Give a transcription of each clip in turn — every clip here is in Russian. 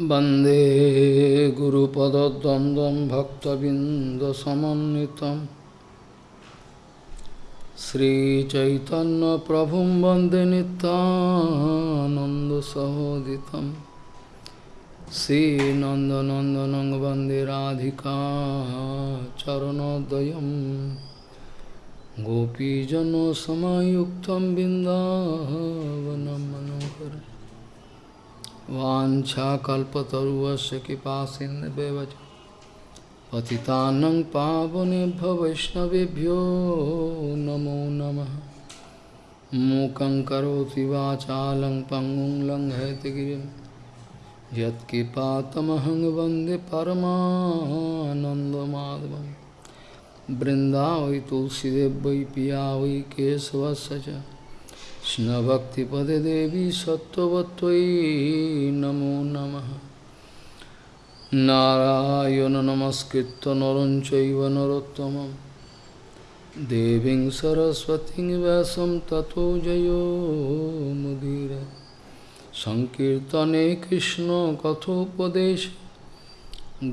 वंदे गुरुपदद्वन्द्वं भक्तबिन्दसमन्वितं। श्रीचैतन्यप्रभुं वंदे नितानन्दसहोदितं श्रीनन्दनन्दनं वंदे राधिका चरणोदयं गोपीजनसमायुक्तं बिन्दावनं मनोहरम् वाञ्छाकल्पतरुवस्य कृपासिन्धवेवच पतितानं पावनेभ्यो वैष्णवेभ्यो नमो नमः। मूकं करोति वाचालं पङ्गुं परमानन्दमाधवं बृन्दावै तुलसीदेव पिया वै केशवस्य च। কৃষ্ণভক্তিপদে দেবী সত্যবত্যই নমো নম। নারায়ণ নমস্কৃত নরঞ্চৈব নরোত্তম দেবীং সরস্বতী ব্যাসম ততো জয়োমুদীর সংকীর্তনে কৃষ্ণ কথোপদেশ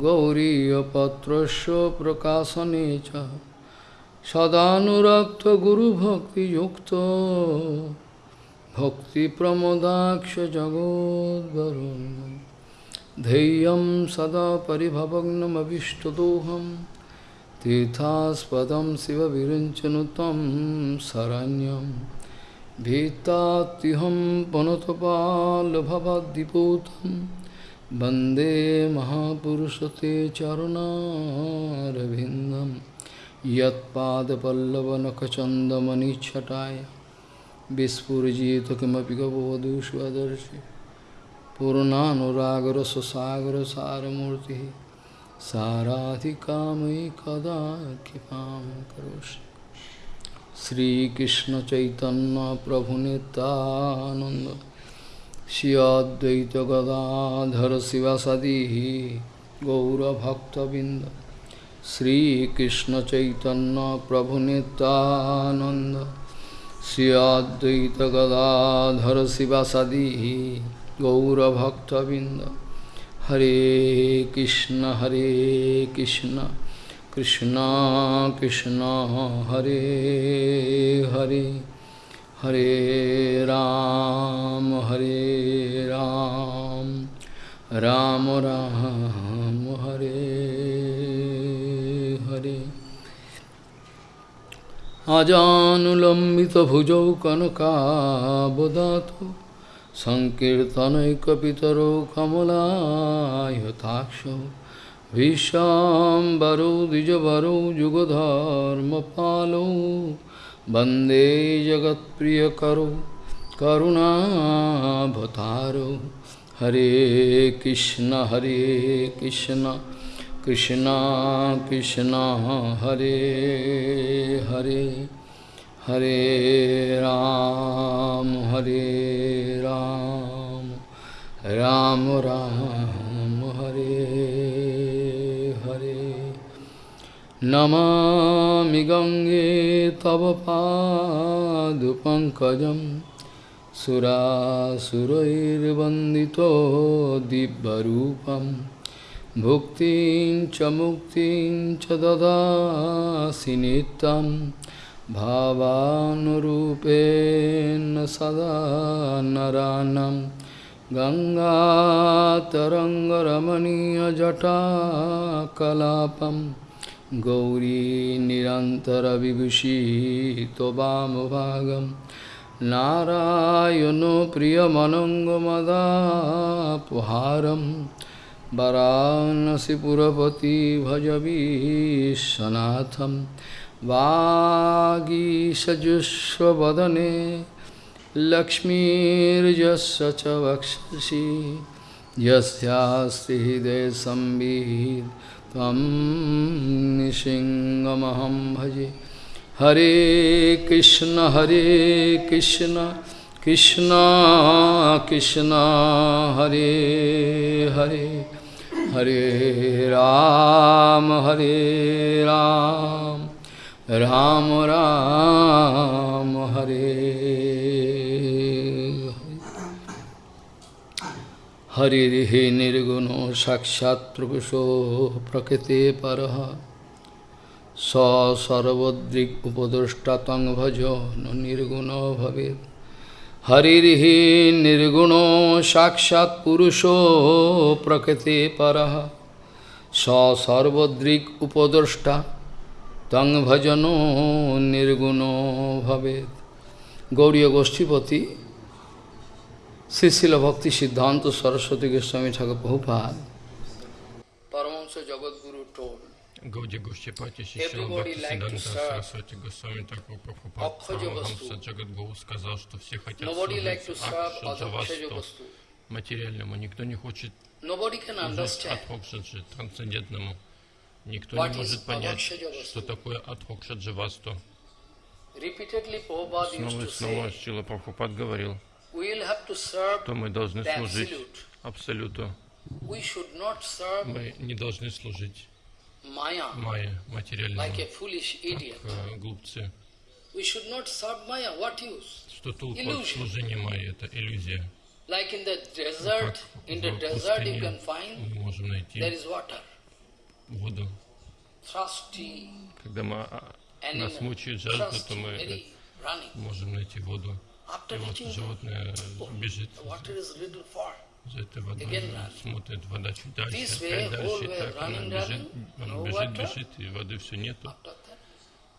গৌরীপত্রস্য প্রকাশনে চ। সদানুরক্ত গুরুভক্তিযুক্ত सदानुरक्तगुरुभक्तियुक्तो भक्तिप्रमोदाक्षजगोद्वरुन् धैर्यं सदा परिभवग्नमभिष्टदोहं तीर्थास्पदं शिवविरञ्चनु तं शरण्यं भीतात्युहं पुनतपालभवद्दिपूतं वन्दे महापुरुषते चरुणारविन्दम् यत्पादपल्लवनखचन्दमनिच्छटाय विस्फुरजित किमपि गवधू स्वदर्शि पूर्णानुरागरससागरसारमूर्तिः साराधिकामयि कदा कृपां करोषि श्रीकृष्णचैतन्यप्रभुनितानन्द श्री अद्वैतगदाधर शिवसदिः गौरभक्तबिन्द श्रीकृष्ण चैतन्य प्रभु नित्यानंद श्री अद्वैत गौरभक्तबिंद हरे कृष्ण हरे कृष्ण कृष्ण कृष्ण, हरे हरे। हरे राम हरे राम। राम राम हरे हरे। আজানুলম্বিত ভুজৌ কনকাবদাত সংকীর্তনৈকিতর কমলায়থাক্ষ ভীষ্বরৌ দ্বিজবরৌ যুগধর্ম পালো বন্দে জগৎপ্রিয় করো করুণাভতারো হরে কৃষ্ণ হরে কৃষ্ণ कृष्ण कृष्ण, हरे हरे हरे राम हरे राम राम राम, हरे हरे। नमामि गङ्गे तव पादपङ्कजं सुरासुरैर्वन्दितो दिव्यरूपम्। भुक्तिं च मुक्तिं च ददासि नित्यं भावानुरूपेण सदा नरानं। गङ्गातरङ्गरमणीयजटाकलापं गौरी निरन्तरविभूषितवामभागं नारायणो प्रियमनङ्गमदापहारम् वाराणसीपुरपति भजवीशनाथं वागीषजुष्वदने लक्ष्मीर्यस्य च वक्षसि। यस्यास्ति हृदयसंवित् त्वं निसिंहमहं भजे। हरे कृष्ण हरे कृष्ण कृष्ण कृष्ण, हरे Hare. Hare Ram, Hare Ram, Ram Ram, Hare Hare Hare Nirguna Sakshat Prabhuso Prakete Paraha Sa Sarvadrik Upadashtatang Bhajan Nirguna Bhavet हरिर्हि निर्गुणो साक्षात् पुरुषो प्रकृते परः स सर्वद्रिक् उपदृष्टा तं भजनो निर्गुणो भवेत् গৌরীয় গোষ্ঠীপতি শ্রীশিল ভক্তি সিদ্ধান্ত সরস্বতী গোস্বামী ঠাকুর বহুপাল পরমংস জগৎগুরু টোল Гауди Гушчипати Шишила Everybody Бхакти like to Сиданта Сарасвати Госвами Такур Прабхупад. Парамахамса Джагадгуру сказал, что все хотят служить Акшаджавасту, материальному. Никто не хочет служить Адхокшаджи, трансцендентному. Никто не может понять, что такое Адхокшаджавасту. Снова и снова Шила Прабхупад говорил, что мы должны служить. Абсолюту. Мы не должны служить Maya Майе, материальному, like a foolish idiot. как э, глупцы. We should not serve Maya. What use? Что толку от служения Майе? Это иллюзия. Like in the desert, in the desert you can find мы можем найти there is water, воду. thirsty Когда мы, а, нас мучает жажда, то мы можем найти воду. After И вот животное бежит этой водой, Again смотрит, вода чуть дальше, опять дальше, и так она бежит, она no бежит, бежит, и воды все нету. That,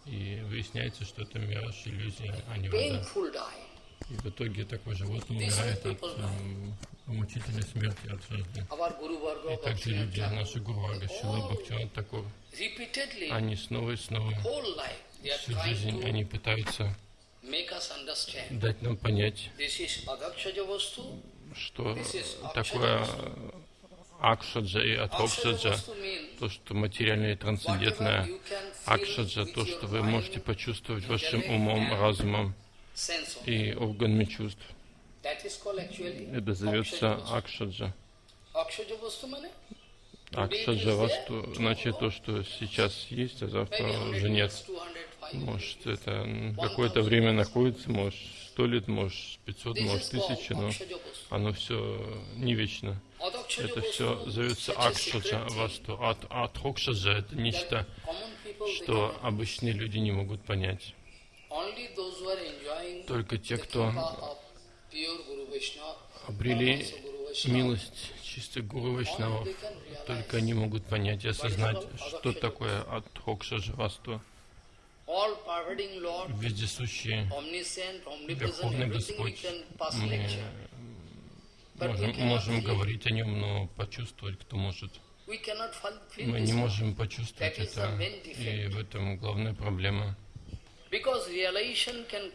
И выясняется, что это мираж, иллюзия, а не вода. И в итоге такое животное умирает от м, мучительной смерти от жажды. И также люди, наши Гурвага, Шила Бхактиван Такур, repeatedly, они снова и снова. Всю жизнь они пытаются дать нам понять, Что такое Акшаджа и means то, что материальное и трансцендентное, Акшаджа, то, что вы можете почувствовать вашим умом, разумом и органами чувств. Это зовется. Акшаджа. Акшаджа Васту, значит то, что сейчас есть, а завтра maybe 100 уже нет. years, 200, 500 Может, это какое-то время находится, может, сто лет, может, пятьсот, может, тысячи, но оно все не вечно. Adakshaya Это все зовется Акшаджа Васту. А Атхокшаджа это нечто, что обычные люди не могут понять. Только те, кто обрели милость чистых гуру Вайшнавов, только они могут понять и осознать, что такое Атхокшаджа Васту. Вездесущий Верховный Господь. Мы можем, можем говорить о нем, но почувствовать кто может. Мы не можем почувствовать это, и в этом главная проблема.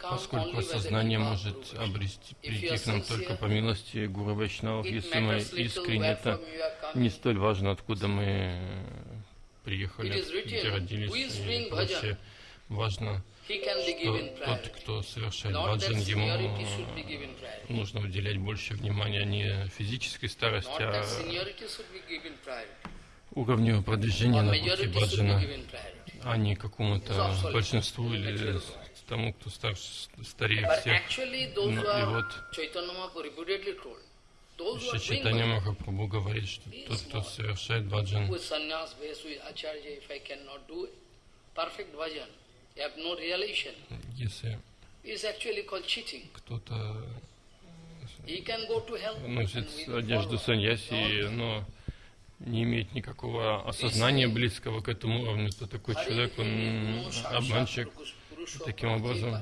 Поскольку of может обрести, прийти к нам только по милости Гуру Вайшнавов, если мы искренне, это не столь важно, откуда мы приехали, где родились, и прочее. Важно, что тот, кто совершает баджан, ему нужно уделять больше внимания не физической старости, а уровню продвижения на пути баджана, а не какому-то большинству или тому, кто старше, старее всех. those Ну, и вот doing Читание Махапрабху говорит, что тот, кто совершает баджан, если кто-то носит одежду саньяси, но не имеет никакого осознания близкого к этому уровню, то такой человек, он обманщик. таким образом.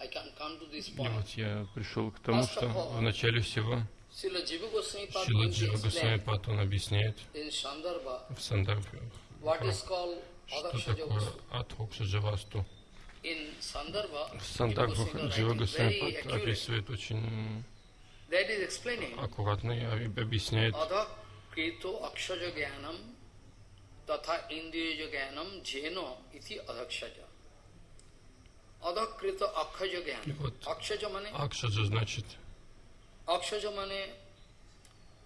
И вот я пришел к тому, что в начале всего Шила Джива Госвами Пат, он объясняет в called что такое Vastu. Адхокша Джавасту. In Sandarbha, В Goswami Джива Госвами описывает очень аккуратно и объясняет tatha indriya jnanam jeno iti adakshaja. Adha krito akshaja И jnanam. вот Akshaja mane, Акшаджа значит akshaja mane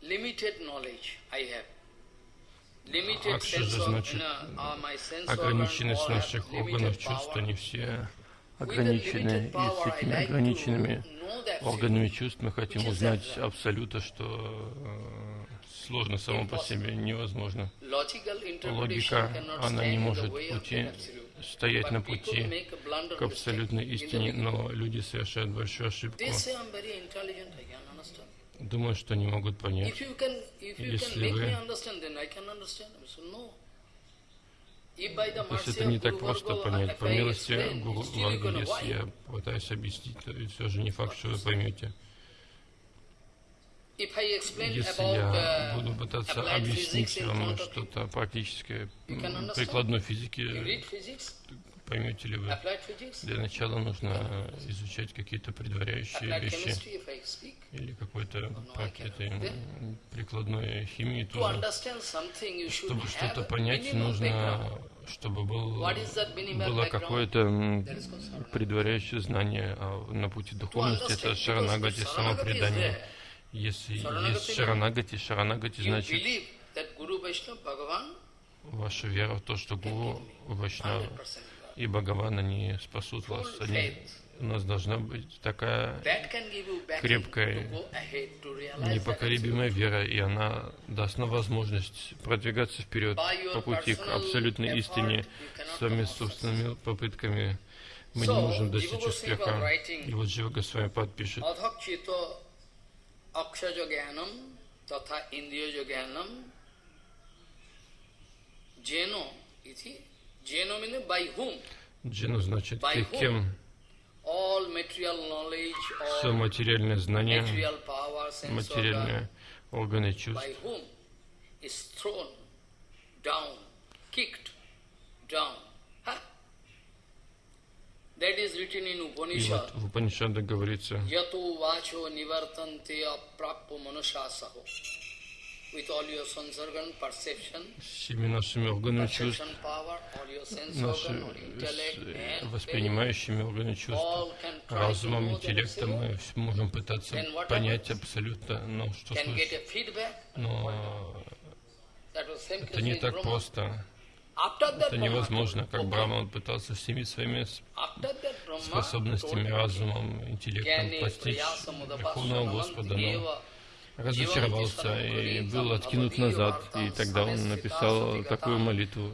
limited knowledge I have. Акшаджа sense of, значит uh, ограниченность наших органов чувств, они все ограничены, и с этими ограниченными органами чувств мы хотим узнать абсолюта, что э, сложно само по себе, невозможно. Логика, она не может пути, стоять на пути к абсолютной истине, но люди совершают большую ошибку. Думаю, что не могут понять. Если вы... Есть это не так просто понять. По милости Гуру Варга, если я пытаюсь объяснить, то все же не факт, что вы поймете. Если я буду пытаться объяснить вам что-то практическое, прикладной физики, поймете ли вы? Для начала нужно изучать какие-то предваряющие вещи или какой-то какой-то прикладной химии тоже. Чтобы что-то понять, нужно, чтобы был, было какое-то предваряющее знание а на пути духовности. Это шаранагати, самопредание. Если есть шаранагати, шаранагати значит ваша вера в то, что Гуру, Вайшнава и Бхагавана не спасут вас. Они, у нас должна быть такая крепкая, непоколебимая вера, и она даст нам возможность продвигаться вперед по пути к абсолютной истине своими собственными попытками. Мы не можем достичь успеха. И вот Джива Госвами подпишет. Jeno iti Джену значит ты кем? Все материальное знание, материальные органы чувств. И вот в Упанишаде говорится, всеми нашими органами чувств, наши воспринимающими органами чувств, разумом, интеллектом мы можем пытаться понять абсолютно, но что слышать. Но это не так просто. Это невозможно, как Брахман пытался всеми своими способностями, разумом, интеллектом постичь Верховного Господа, но разочаровался и был откинут назад, и тогда он написал такую молитву.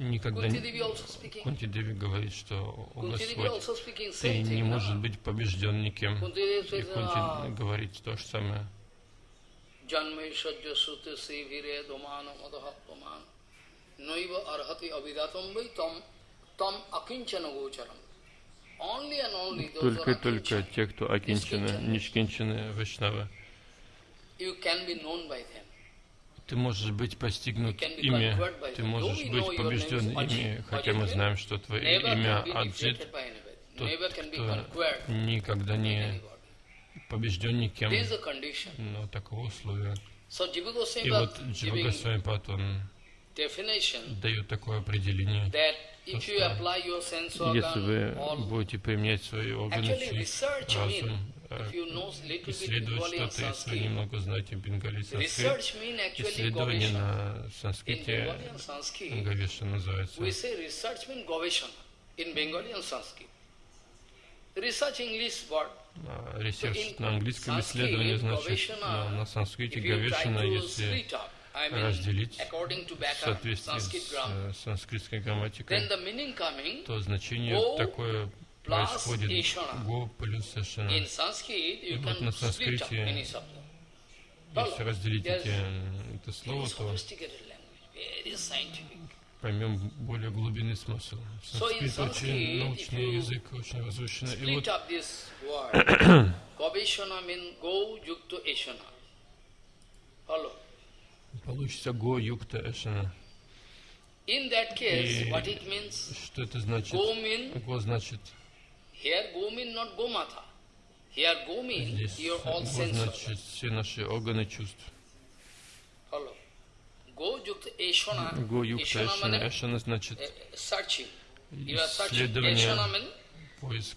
Мы никогда не... Кунти Деви говорит, что о Господь, ты не можешь быть побежден никем. И Кунти говорит то же самое. Джанмейшаджа суте севире домана мадахапаман Нойва архати авидатам вай там там акинчана гочарам. Только-только те, кто акинчаны, нишкинчаны Вайшнавы. Ты можешь быть постигнут ими, ты можешь быть побежден ими, хотя мы знаем, что твое имя Аджит, тот, кто никогда не побежден никем, но такого условия. И вот Джива Госвамипад, он дает такое определение, то, что если вы будете применять свои органы чувств, разум, исследовать что-то, если вы немного знаете бенгали санскрит. Исследование на санскрите Гавеша называется. Ресерч на английском исследование значит на, на санскрите Гавешина, если разделить в соответствии с э, санскритской грамматикой, то значение такое происходит го плюс эшена. И вот на санскрите, если разделить эти, это слово, то поймем более глубинный смысл. Санскрит очень научный язык, очень возвышенный. И вот получится го юкта эшена. И что это значит? Го значит Here go mean not go mata. Here go mean Здесь your all sense значит все наши органы чувств. Follow. Go yukta eshona. Го юкта эшана. Эшана значит searching. You are searching. исследование, mean поиск.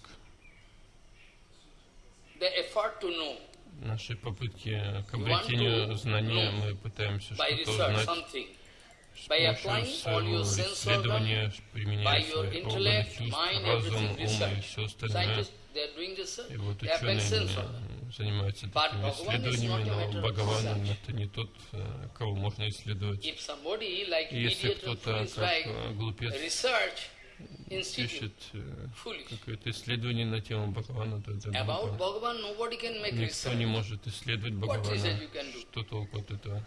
the effort to know. Наши попытки к обретению знания, мы пытаемся что-то узнать. с помощью своего исследования, применяя свои органы чувств, разум, ум и все остальное. И вот ученые занимаются такими исследованиями, но Бхагаван это не тот, э, кого можно исследовать. И Если кто-то, как э, глупец, пишет э, какое-то исследование на тему Бхагавана, то это глупо. Никто не может исследовать Бхагавана. Что толку от этого?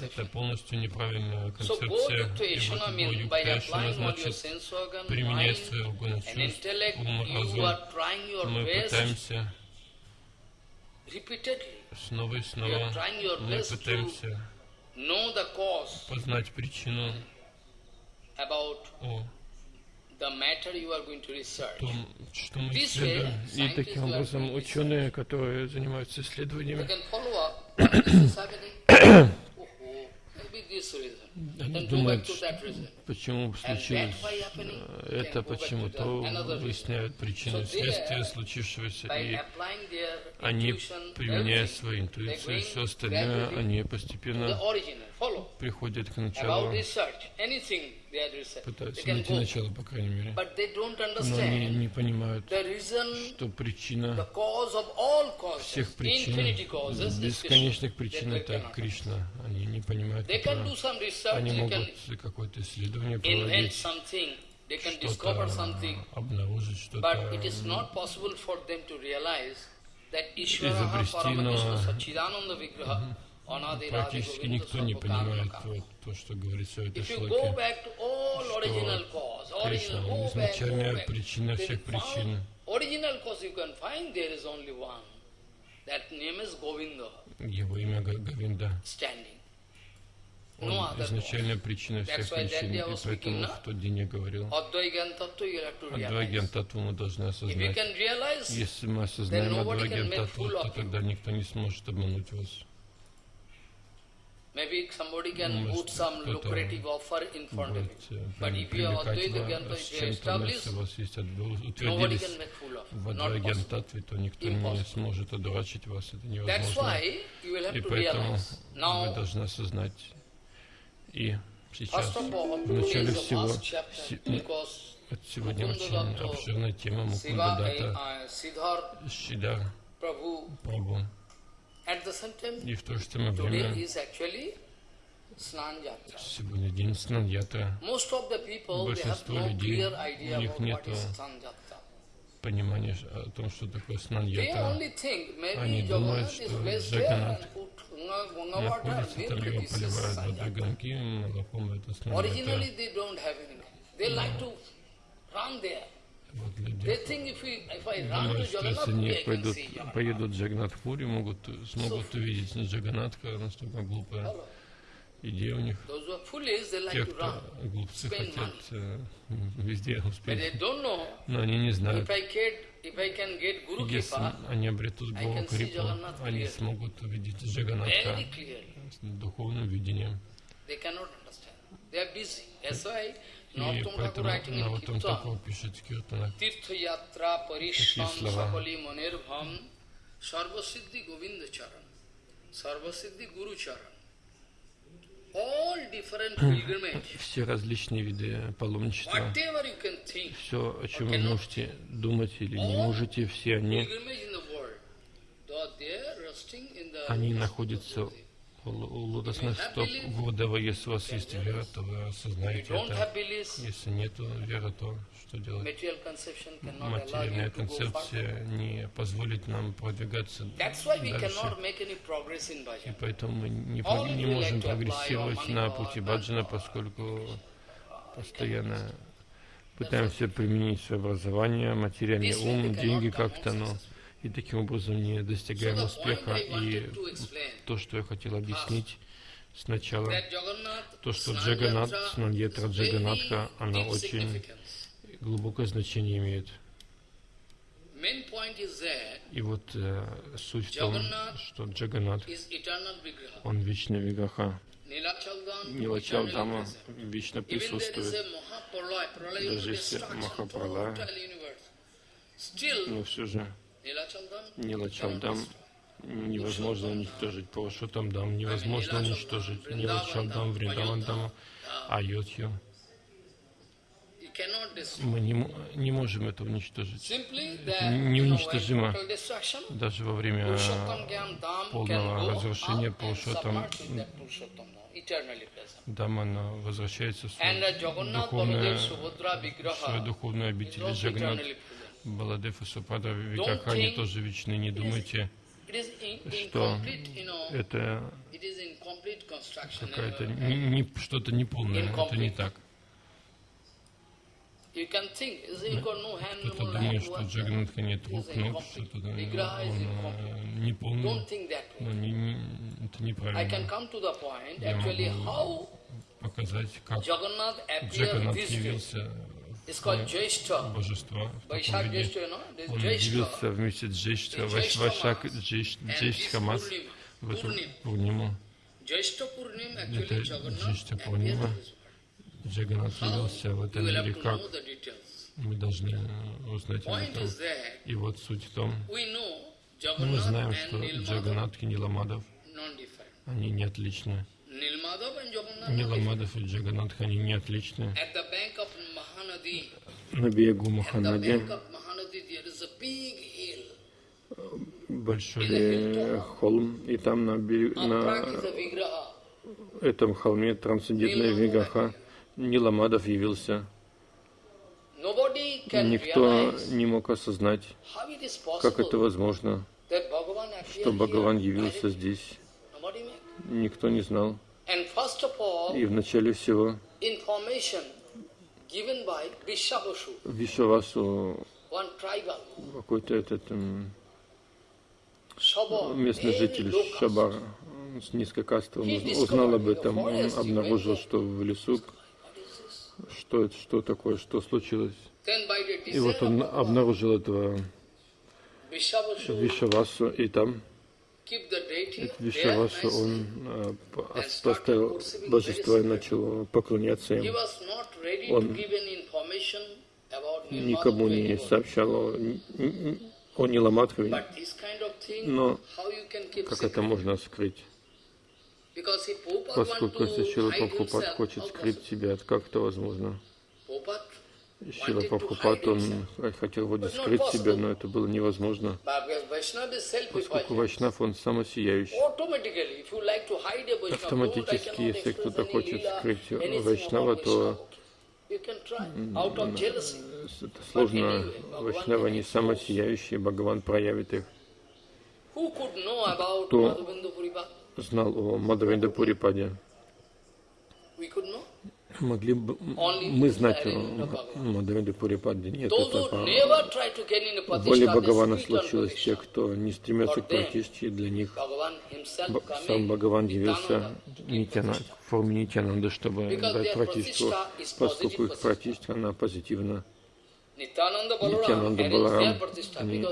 Это полностью неправильная концепция. И вот all your значит применять органы and чувств, ум, разум. Мы пытаемся снова и снова, мы пытаемся познать причину том, что мы исследуем. И таким образом ученые, которые занимаются исследованиями, oh, oh, думают, почему случилось э, это, can go back почему to то, the another reason. выясняют причину there, случившегося, и они, применяя свою интуицию и все остальное, они постепенно. Приходят к началу, пытаются найти начало, по крайней мере. Но они не понимают, что причина всех причин, бесконечных причин это. Кришна. Они не понимают этого. Они могут какое-то исследование проводить, что-то обнаружить, что-то Изобрести, но Практически никто не понимает вот то, что говорится в этой If you go шлоке. back to all original cause, Кришна, изначальная причина всех причин. Его имя Говинда. Он изначальная причина всех причин. И поэтому в тот день я говорил, realize. Татву мы должны осознать. Если мы осознаем fool of то тогда никто не сможет обмануть вас. Maybe somebody can Может, put some lucrative offer in front of э, But if you are Advaita с if you вы nobody can make fool of в you. Not Адваген possible. Татве, то никто не Impossible. сможет одурачить вас, это That's невозможно. why you will И have to поэтому realize. вы Now, должны осознать. И сейчас, all, в начале всего, сегодня очень обширная тема Мукунда uh, Siddhar Шидар, Prabhu, И в то же самое today время сегодня день Снаньята. Most of the people, they have Большинство no людей, clear idea у них about what нету is Snan Yatra. Понимание о том, что такое They Снаньята. only think Они maybe думают, что water, находится, там его поливают водой гонки, молоком это Originally Вот люди если они пойдут, поедут в Джаганатхпури, могут, смогут увидеть Джаганатха, настолько глупая идея у них. Те, кто глупцы, хотят э, везде успеть, но они не знают. Если они обретут Гуру Крипу, они смогут увидеть Джаганатха с духовным видением. They cannot understand. They are busy. That's why И поэтому Наватам Таков пишет Yatra Parisham слова. Sarvasiddhi Guru Charan All different pilgrimage, все различные виды паломничества, все, о чем вы можете думать или не можете, все они, они находятся лотосных стоп Гурдева. Если у вас есть вера, то вы осознаете это. Если нет веры, то что делать? Материальная концепция не позволит нам продвигаться дальше. И поэтому мы не, не можем прогрессировать на пути баджана, поскольку постоянно пытаемся применить свое образование, материальный ум, деньги как-то, но. И таким образом не достигаем успеха. И то, что я хотел объяснить сначала, то, что Джаганат, is Джаганатха, она очень глубокое значение имеет. И вот э, суть в том, что Джаганат, он вечный вигаха. Нилачалдама вечно присутствует. Даже если Махапралая, но все же Нилачалдам невозможно уничтожить. Пурушотам невозможно уничтожить. Нилачандам, Вриндавандам, Айодхью. Мы не, не можем это уничтожить. Это неуничтожимо. Даже во время полного разрушения Пурушотам Даман возвращается в свою духовную, свою духовную обитель Джагнат. Баладев и Супада Викахани тоже вечны. Не думайте, что это какая-то не, не, что-то неполное. Это не так. Кто-то думает, что Джаганатха нет рук, ног, что-то он но не, не, это неправильно. Я могу показать, как Джаганат явился в божество. Он явился вместе с Джейштха, Вашак Джейштха Мас в эту Пурниму. Это Джейштха Пурнима. Джаганат явился в этом мире как? Мы должны узнать об этом. И вот суть в том, мы знаем, что Джаганат и Ниламадов, они не отличны. Ниламадов и Джаганат, они не отличны. На берегу Маханади большой холм, и там на, на этом холме трансцендентная Вигаха Ниламадов явился. Никто не мог осознать, как это возможно, что Бхагаван явился здесь. Никто не знал. И вначале всего Вишавасу, какой-то этот местный житель Шабар. С низкокастовым узнал об этом, он обнаружил, что в лесу что это, что такое, что случилось. И вот он обнаружил этого Вишавасу, и там Вишавасу он а, поставил божество и начал поклоняться им. Он никому не сообщал о, о Ниламадхаве, но как это можно скрыть? Поскольку если Шила Прабхупад хочет скрыть себя, как это возможно? Шила Прабхупад, он хотел вроде скрыть себя, но это было невозможно. Поскольку Вайшнав, он самосияющий. Автоматически, если кто-то хочет скрыть Вайшнава, то это сложно. Вайшнава не самосияющие, Бхагаван проявит их. Кто знал о Мадхавенда Пурипаде. Могли бы мы знать о Мадхавенда Пурипаде? Нет, это воле Бхагавана случилось. Те, кто не стремятся к практике, для них сам Бхагаван явился Нитяна, в форме Нитянанда, чтобы дать практику, поскольку их практика, она позитивна. Нитянанда Баларам, они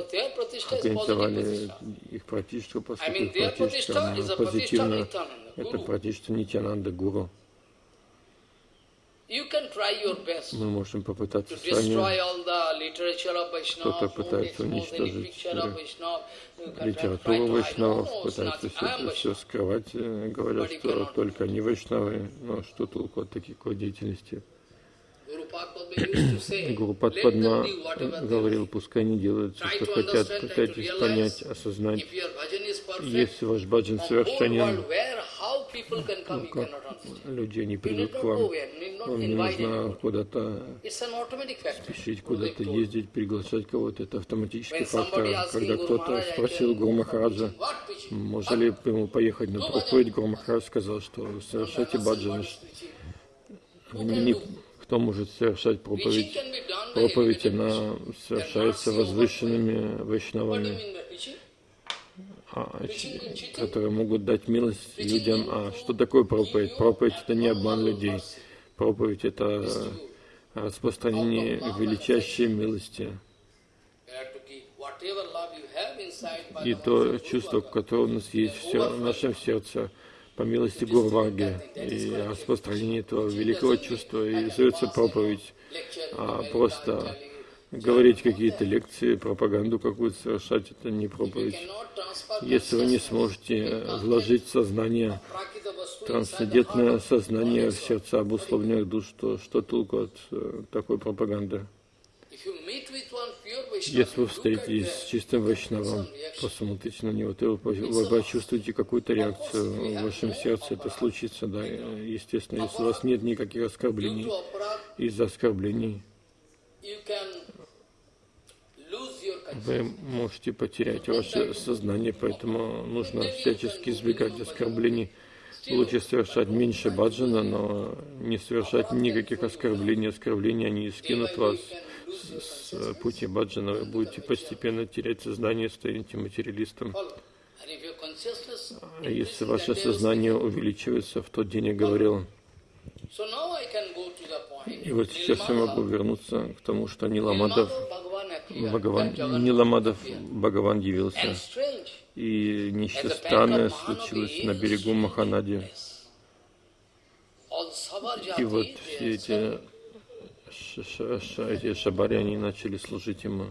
организовали их пратиштху, поскольку их пратиштха позитивно. Это пратиштха Нитянанда Гуру. Мы можем попытаться сами. Кто-то пытается уничтожить литературу Вайшнавов, пытается все это все скрывать, говорят, что только они Вайшнавы, но что толку от такой деятельности? Гуру Падма говорил, пускай они делают все, что хотят, пытайтесь понять, осознать, если ваш баджан совершенен, ну, как люди не придут к вам, вам не нужно куда-то спешить, куда-то ездить, приглашать кого-то, это автоматический фактор. Когда кто-то спросил Гуру Махараджа, можно ли ему поехать на проповедь, Гуру Махарадж сказал, что совершайте баджан, не, кто может совершать проповедь? Проповедь, она совершается возвышенными вайшнавами, а, которые могут дать милость людям. А что такое проповедь? Проповедь — это не обман людей. Проповедь — это распространение величайшей милости. И то чувство, которое у нас есть в нашем сердце, по милости Гурваги и распространение этого великого чувства и зовется проповедь, а просто говорить какие-то лекции, пропаганду какую-то совершать, это не проповедь. Если вы не сможете вложить сознание, трансцендентное сознание в сердца обусловленных душ, то что толку от э, такой пропаганды? Если вы встретитесь с чистым вайшнавом, посмотрите на него, то вы почувствуете какую-то реакцию в вашем сердце. Это случится, да, естественно, если у вас нет никаких оскорблений. Из-за оскорблений вы можете потерять ваше сознание, поэтому нужно всячески избегать оскорблений. Лучше совершать меньше баджана, но не совершать никаких оскорблений. Оскорбления, они скинут вас с, с пути баджана. Вы будете постепенно терять сознание, станете материалистом. А если ваше сознание увеличивается, в тот день я говорил, и вот сейчас я могу вернуться к тому, что Ниламадов, Бхагаван, Ниламадов Бхагаван явился. И нечто странное случилось на берегу Маханади. И вот все эти, эти шабари, они начали служить ему.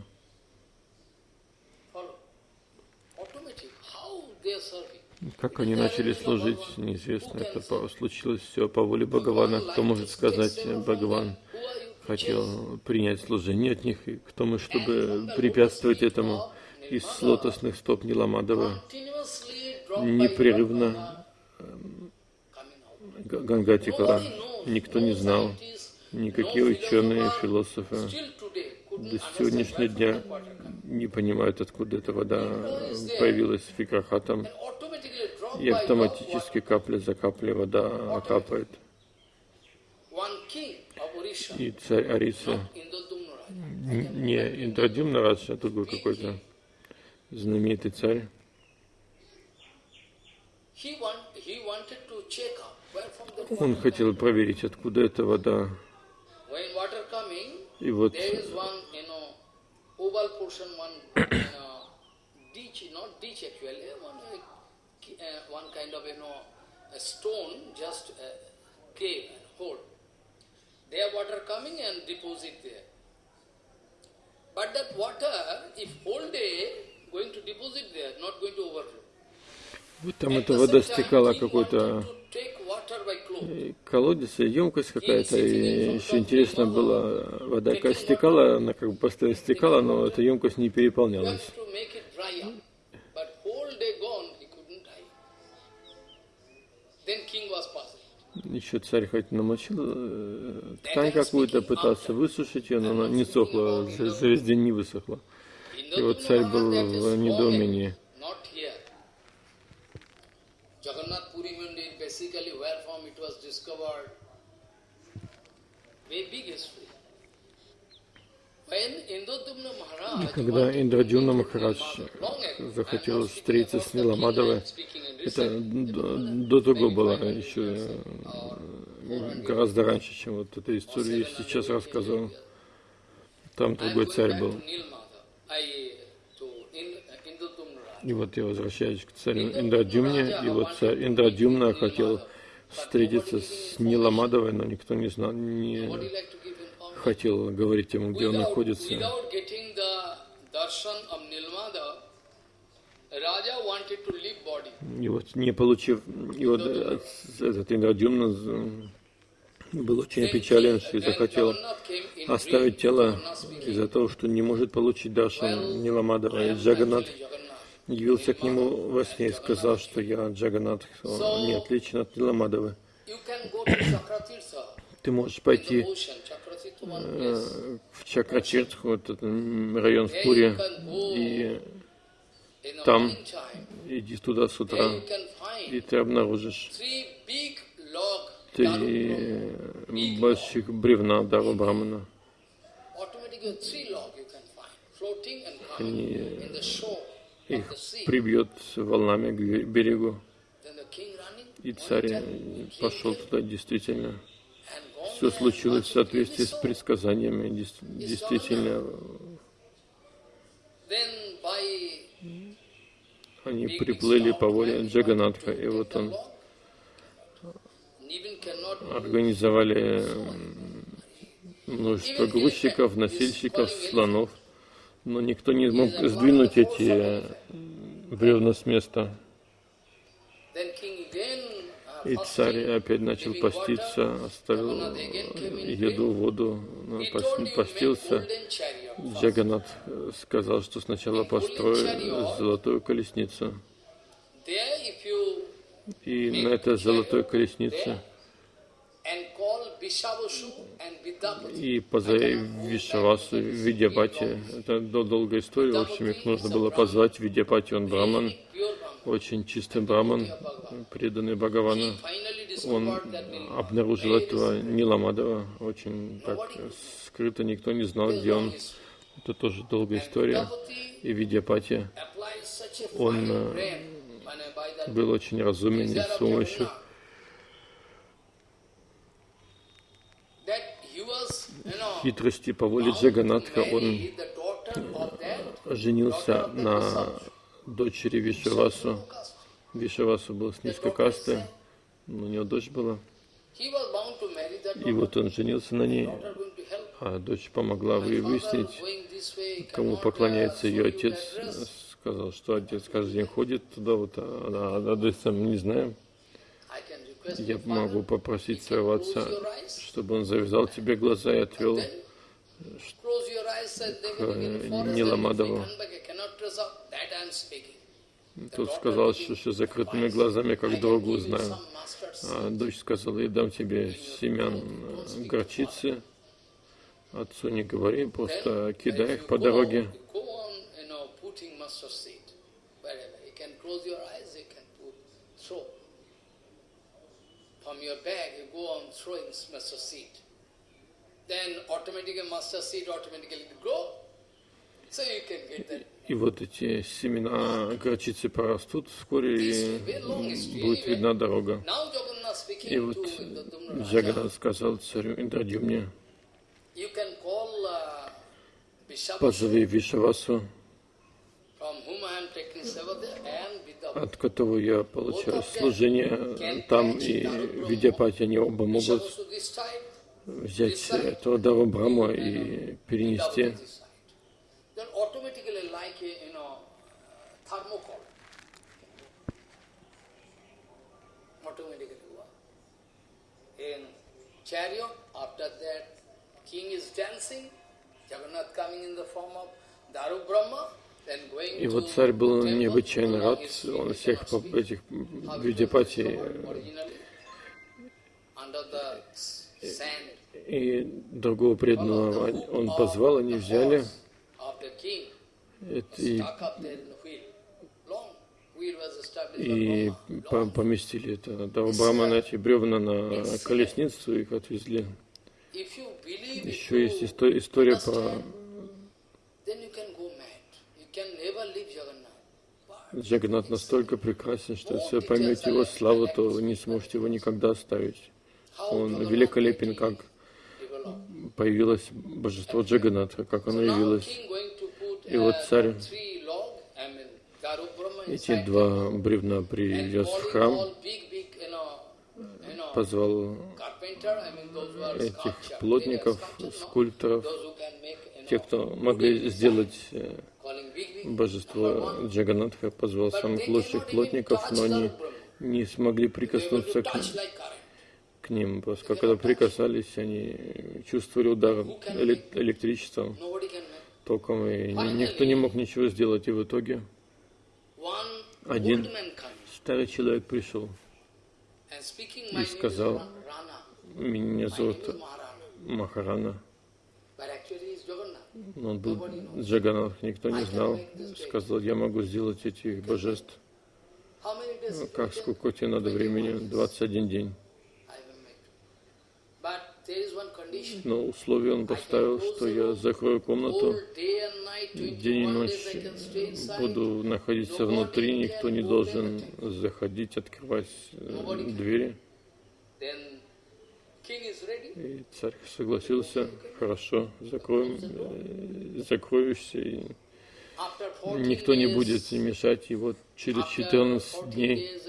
Как они начали служить, неизвестно. Это случилось все по воле Бхагавана. Кто может сказать, Бхагаван хотел принять служение от них, и кто мы, чтобы препятствовать этому из лотосных стоп Ниламадова непрерывно Гангатикала. Никто не знал, никакие ученые, философы до сегодняшнего дня не понимают, откуда эта вода появилась в Фикрахатам. И автоматически капля за каплей вода капает. И царь Ариса, не Индрадюмна Радж, а другой какой-то знаменитый царь, он хотел проверить, откуда эта вода. И вот oval portion, one you know, ditch, not ditch actually, one, uh, one kind of, you know, a stone, just a cave and hole. There water coming and deposit there. But that water, if whole day going to deposit there, not going to overflow. Вот там эта вода стекала какой-то колодец, емкость какая-то, и еще интересно было, вода как стекала, она как бы постоянно стекала, но эта емкость не переполнялась. Еще царь хоть намочил э, ткань какую-то, пытался высушить ее, но она не сохла, за, за весь день не высохла. И вот царь был в недоумении. Basically where from it was discovered. И когда Индрадюна Махарадж захотел встретиться с Ниламадовой, это до, того было еще э, гораздо раньше, чем вот эта история я сейчас рассказывал. Там другой царь был. И вот я возвращаюсь к царю Индрадюмне, и вот царь Индрадюмна хотел встретиться с Ниламадовой, но никто не знал, не хотел говорить ему, где он находится. И вот не получив, и вот этот Индрадюмна был очень опечален и захотел оставить тело из-за того, что не может получить Даршан Ниламадова. И Джаганат явился к нему во сне и сказал, что я Джаганат, не отличен от Ниламадовы. Ты можешь пойти э, в Чакратиртху, этот район в Пуре, и там иди туда с утра, и ты обнаружишь три больших бревна Дару Брамана. Они их прибьет волнами к берегу. И царь пошел туда действительно. Все случилось в соответствии с предсказаниями, действительно. Они приплыли по воле Джаганатха, и вот он организовали множество грузчиков, носильщиков, слонов, но никто не мог сдвинуть эти бревна с места. И царь опять начал поститься, оставил еду, воду, постился. Джаганат сказал, что сначала построю золотую колесницу. И на этой золотой колеснице и позови Вишавасу, Видьябати. Это долгая история, в общем, их нужно было позвать. Видьябати, он браман, очень чистый браман, преданный Бхагавану. Он обнаружил этого Ниламадова, очень так скрыто, никто не знал, где он. Это тоже долгая история. И Видьяпати, он э, был очень разумен и с помощью хитрости по Джаганатха он женился на дочери Вишавасу. Вишавасу был с низкой касты, у него дочь была. И вот он женился на ней, а дочь помогла выяснить, кому поклоняется ее отец. Сказал, что отец каждый день ходит туда, вот, а адреса мы не знаем. Я могу попросить своего отца, чтобы он завязал тебе глаза и отвел к Ниламадову. Тут сказал, что, что закрытыми глазами, как дорогу знаю. А дочь сказала, я дам тебе семян горчицы. Отцу не говори, просто кидай их по дороге. from your bag, you go on throwing master seed. Then automatically master seed automatically grow. So you can get that. И вот эти семена горчицы порастут вскоре, будет видна дорога. И вот Джаганат сказал царю Индрадюмне, позови Вишавасу, от которого я получаю служение там, и Видяпати, они оба могут взять этого Дава Брахма и перенести. chariot, after that king is dancing, Jagannath coming in the form of Daru Brahma, и вот царь был необычайно рад, он всех этих видипатий и другого преданного он позвал, они взяли и, и поместили это до Брамана эти бревна на колесницу, их отвезли. Еще есть история про Джаганат настолько прекрасен, что если вы поймете его славу, то вы не сможете его никогда оставить. Он великолепен, как появилось божество Джаганатха, как оно явилось. И вот царь эти два бревна привез в храм, позвал этих плотников, скульпторов, тех, кто могли сделать э, божество Джаганатха позвал самых лучших плотников, но они не смогли прикоснуться к, к ним, просто когда прикасались, они чувствовали удар электричеством, током, и никто не мог ничего сделать, и в итоге один старый человек пришел и сказал, меня зовут Махарана, он был Джаганат, никто не знал. Сказал, я могу сделать этих божеств. Ну, как, сколько тебе надо времени? 21 день. Но условие он поставил, что я закрою комнату, день и ночь буду находиться внутри, никто не должен заходить, открывать э, двери. И царь согласился, хорошо, закроем, э, закроешься, и никто не будет мешать. И вот через 14 дней,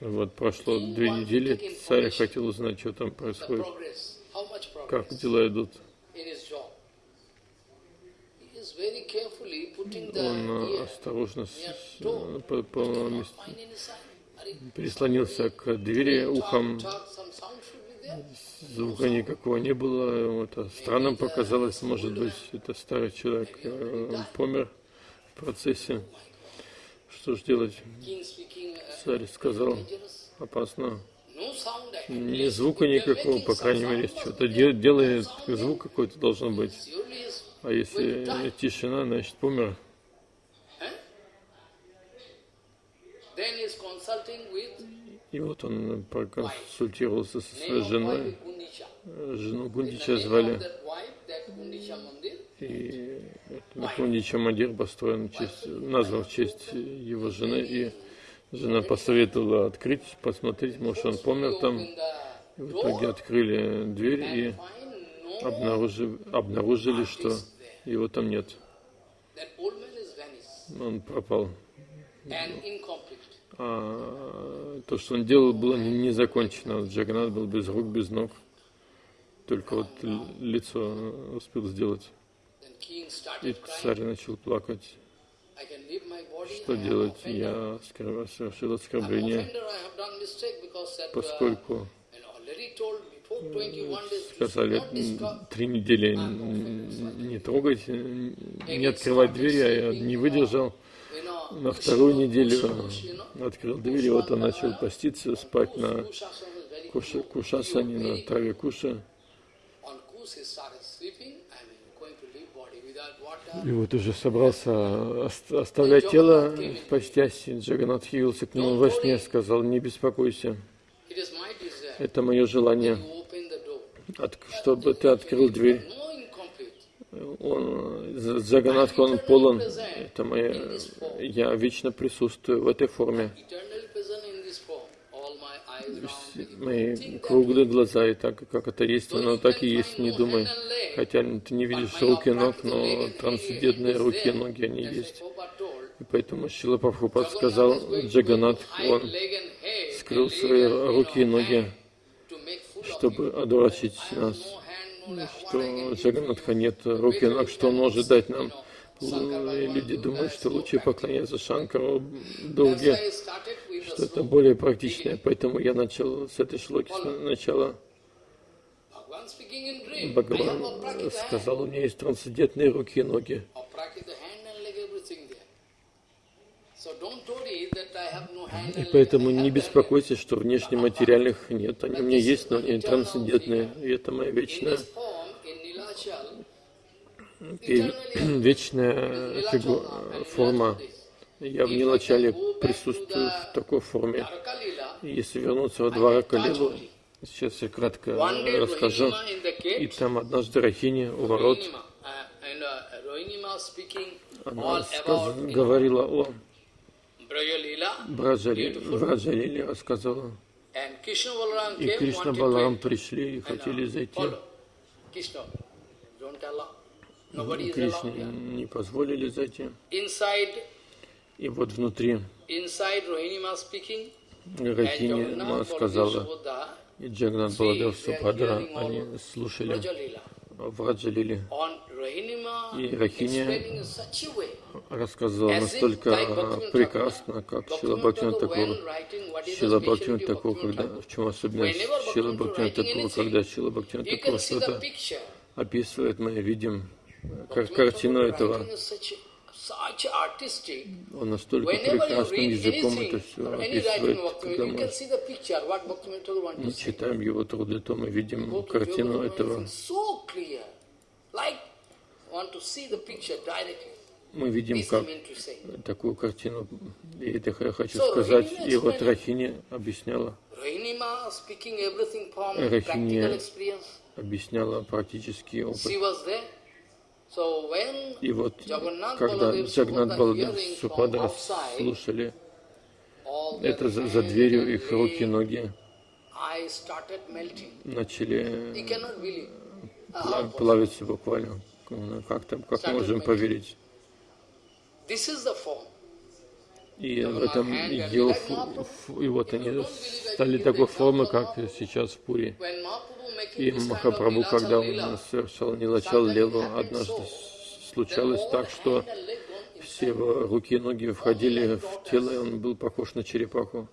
вот прошло две недели, царь хотел узнать, что там происходит, как дела идут. Он осторожно прислонился к двери ухом. Звука никакого не было. Это странным показалось, может быть, это старый человек э, помер в процессе. Что же делать? Царь сказал, опасно. Ни звука никакого, по крайней мере, что-то делает, звук какой-то должен быть. А если тишина, значит помер. И вот он проконсультировался со своей женой. Жену Гундича звали. И Гундича Мандир построен честь, назван в честь его жены. И жена посоветовала открыть, посмотреть, может он помер там. И в итоге открыли дверь и обнаружили, обнаружили что его там нет. Он пропал. А то, что он делал, было не закончено. Джаганат был без рук, без ног. Только вот лицо успел сделать. И царь начал плакать. Что делать? Я совершил оскорбление, поскольку сказали три недели не трогать, не открывать двери, а я не выдержал. На вторую неделю открыл дверь, и вот он начал поститься, спать на куша, кушасане, на траве куша. И вот уже собрался оставлять тело в постяси. Джаганат явился к нему во сне, сказал, не беспокойся, это мое желание, чтобы ты открыл дверь. Он, Джаганатха, он полон, это мое, я вечно присутствую в этой форме. Мои круглые глаза, и так как это есть, оно так и есть, не думай. Хотя ты не видишь руки ног, но трансцендентные руки и ноги, они есть. И поэтому Шила Прабхупад сказал, Джаганат, он скрыл свои руки и ноги, чтобы одурачить нас, что Джаганатха нет руки и ног, что он может дать нам. И люди думают, что лучше поклоняться Шанкару долге, что это более практичное. Поэтому я начал с этой шлоки сначала. Бхагаван сказал, у меня есть трансцендентные руки и ноги. И поэтому не беспокойся, что внешне материальных нет. Они у меня есть, но они трансцендентные. И это моя вечная и вечная фигу, форма. Я в Нилачале присутствую в такой форме. Если вернуться во два Калилу, сейчас я кратко расскажу. И там однажды Рахини у ворот, она сказ, говорила о Браджалиле, рассказала. И Кришна Баларам пришли и хотели зайти. Кришне не позволили зайти. И вот внутри. Рахини Ма сказала, и Джагнат Баладев Супадра, они слушали в Раджалиле. И Рахини рассказывала настолько прекрасно, как Шила Бхактина Такур. Шила Бхактина Такур, когда, в чем особенность Шила Бхактина Такур, когда Шила Бхактина Такур что-то описывает, мы видим как картину этого. Он настолько прекрасным языком это все описывает, мы читаем его труды, то мы видим картину этого. Мы видим как такую картину, и это я хочу сказать, и вот Рахини объясняла. Рахини объясняла практический опыт. И вот, когда Джагнат Балдев Супадра слушали это за, за дверью, их руки и ноги начали плавиться буквально. Как, там, как можем поверить? И в этом его, и вот они стали такой формы, как сейчас в Пури. И Махапрабху, когда он совершал Нилачал Лелу, однажды случалось так, что все его руки и ноги входили в тело, и он был похож на черепаху.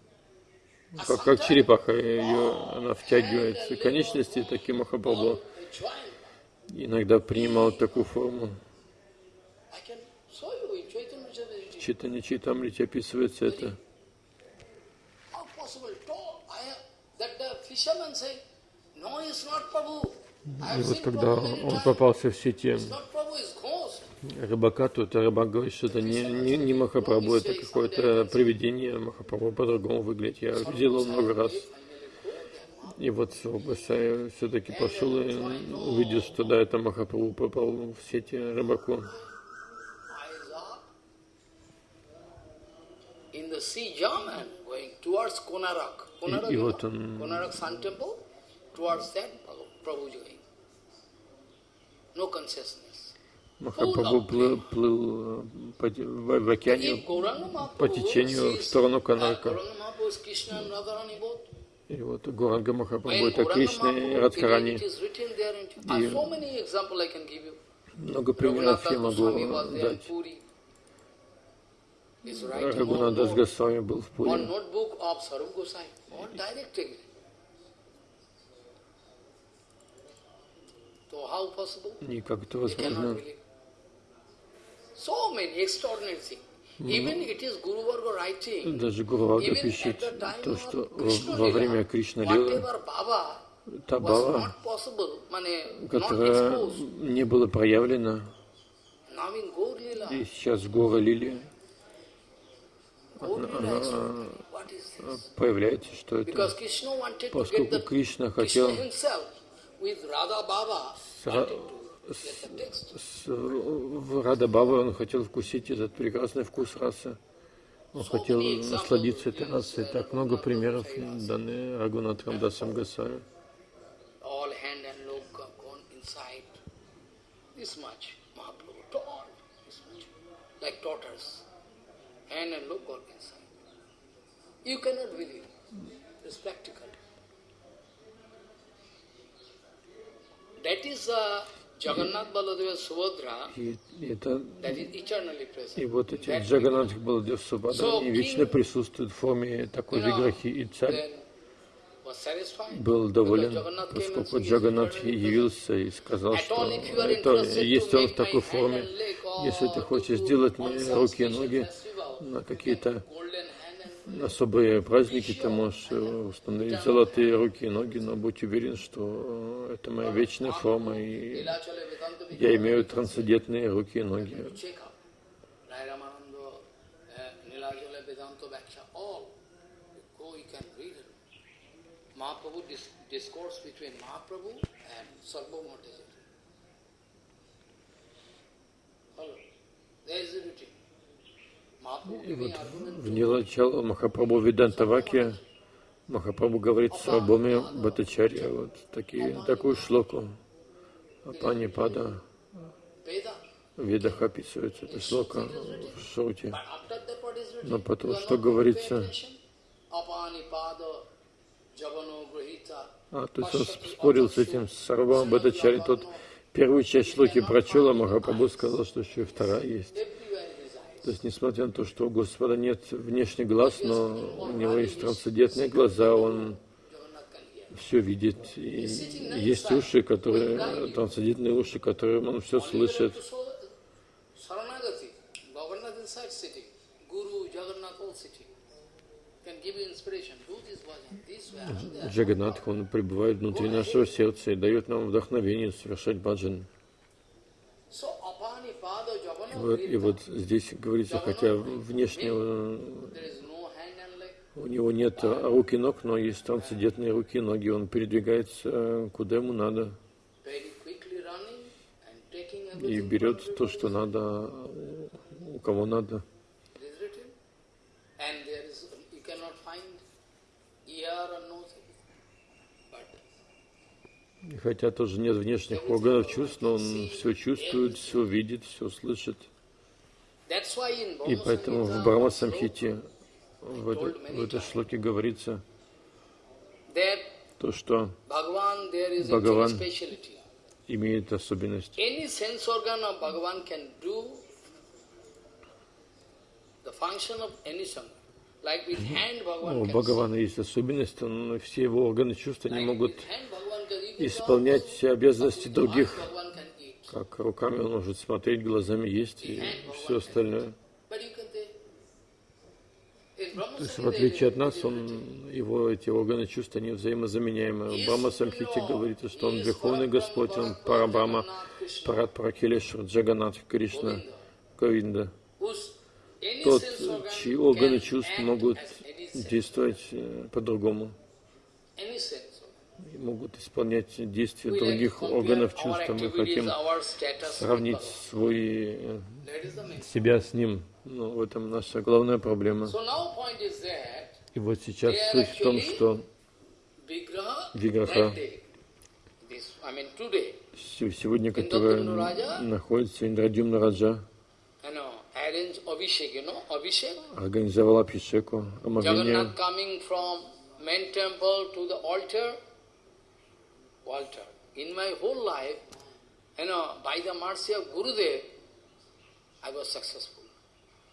Как, как черепаха, ее, она втягивает конечности, таким Махапрабху иногда принимал такую форму. В Читане Читамрите описывается это. И вот когда он попался в сети рыбака, то это рыбак говорит, что это не, не, не Махапрабху, это какое-то привидение. Махапрабху по-другому выглядит. Я видел его много раз. И вот все-таки пошел и увидел, что да, это Махапрабху попал в сети рыбаку. И, и вот он. Махапрабху плыл, плыл по, в, в океане по течению в сторону Канарка. И вот Гуранга Махапрабху это Кришна и Радхарани. И много примеров я могу дать. Рагунадас Госвами был в Пуре. И как это возможно? Даже Гуру Варга пишет то, что во время Кришна Лилы та Бава, которая не была проявлена, и сейчас Гора она появляется, что это, поскольку Кришна хотел с, в Рада Баба он хотел вкусить этот прекрасный вкус расы. Он хотел насладиться этой расой. Так много примеров даны Рагунатхам Дасам Гасаю. You cannot believe. It's practical. That is a и, это, и вот эти Джаганнат Баладев Субхадра, они вечно присутствуют в форме такой виграхи, и царь был доволен, поскольку Джаганнат явился и сказал, что это, если он в такой форме, если ты хочешь сделать мне руки и ноги на какие-то особые праздники, ты можешь э, установить золотые руки и ноги, но будь уверен, что это моя вечная форма, и я имею трансцендентные руки и ноги. There is a routine. И вот в начало Махапрабху Видантаваки Махапрабху говорит с Абоми Батачарья, вот такие, такую шлоку. Апани Пада в Ведах описывается эта шлока в Шруте. Но потом, что говорится? А, то есть он спорил с этим Сарвам Бхатачари, тот первую часть шлоки прочел, а Махапрабху сказал, что еще и вторая есть. То есть, несмотря на то, что у Господа нет внешних глаз, но у него есть трансцендентные глаза, он все видит. И есть уши, которые, трансцендентные уши, которые он все слышит. Джаганатх, он пребывает внутри нашего сердца и дает нам вдохновение совершать баджан. Вот, и вот здесь говорится, хотя внешне у него нет рук и ног, но есть трансцендентные руки и ноги, он передвигается куда ему надо и берет то, что надо, у кого надо. Хотя тоже нет внешних органов чувств, но он все чувствует, все видит, все слышит. И поэтому в Брахма Самхите в, это, в этой шлоке говорится то, что Бхагаван имеет особенность. У Бхагавана есть особенность, он, все его органы чувств не могут исполнять обязанности других. Как руками он может смотреть, глазами есть и все остальное. То есть, в отличие от нас, он, его эти органы чувств, они взаимозаменяемы. Брахма Самхити говорит, что он Верховный Господь, он Парабрама, Парад Паракелешвар, Джаганат, Кришна, Говинда. Тот, чьи органы чувств могут действовать э, по-другому могут исполнять действия других органов чувств. Мы хотим сравнить свой, э, себя с ним. Ну, в этом наша главная проблема. И вот сейчас суть в том, что Виграха, сегодня, которая находится Индрадюмна Раджа, организовала Абхишеку, омовение Walter. In my whole life, you know, by the mercy of Gurudev, I was successful.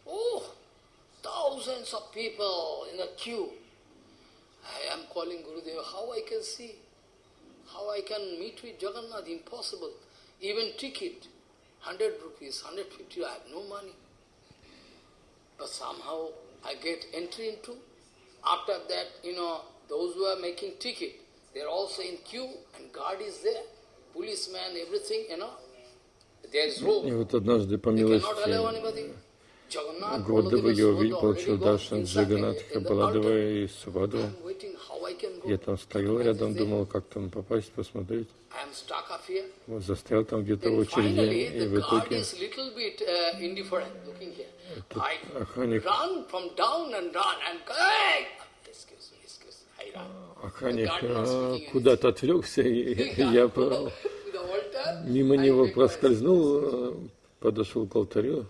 Oh, thousands of people in a queue. I am calling Gurudev, how I can see? How I can meet with Jagannath? Impossible. Even ticket, 100 rupees, 150, I have no money. But somehow I get entry into. After that, you know, those who are making ticket, They are also in queue and guard is there, policeman, everything, you know. There is rope. И вот однажды по милости Годова я получил даршан Джаганатха Баладова и Субадова. Я там стоял рядом, думал, как там попасть, посмотреть. Вот застрял там где-то в очереди, и в итоге охранник. охранник а, куда-то отвлекся, и я мимо него проскользнул, подошел к алтарю,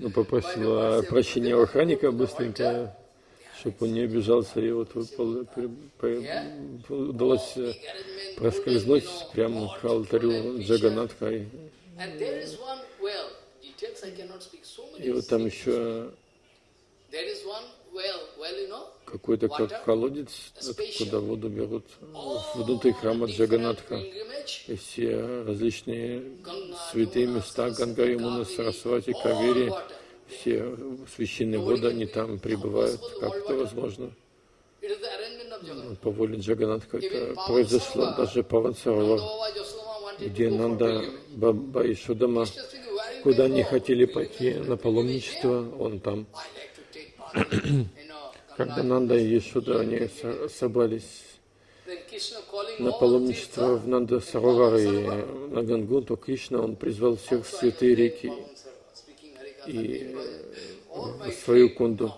ну, попросил прощения у охранника быстренько, чтобы он не обижался, и вот удалось проскользнуть прямо к алтарю Джаганатха. И вот там еще какой-то как колодец, куда воду берут. Внутри храма Джаганатха. И все различные святые места, Ганга, Ямуна, Сарасвати, Кавери, все священные воды, они там пребывают. Как это возможно? По воле Джаганатха это произошло даже по Вансарова, где Нанда Баба и Шудама, куда они хотели пойти на паломничество, он там. Когда Нанда и Ешуда, они собрались на паломничество в Нанда Саровар и на Гангу, то Кришна, он призвал всех святые реки и в свою кунду.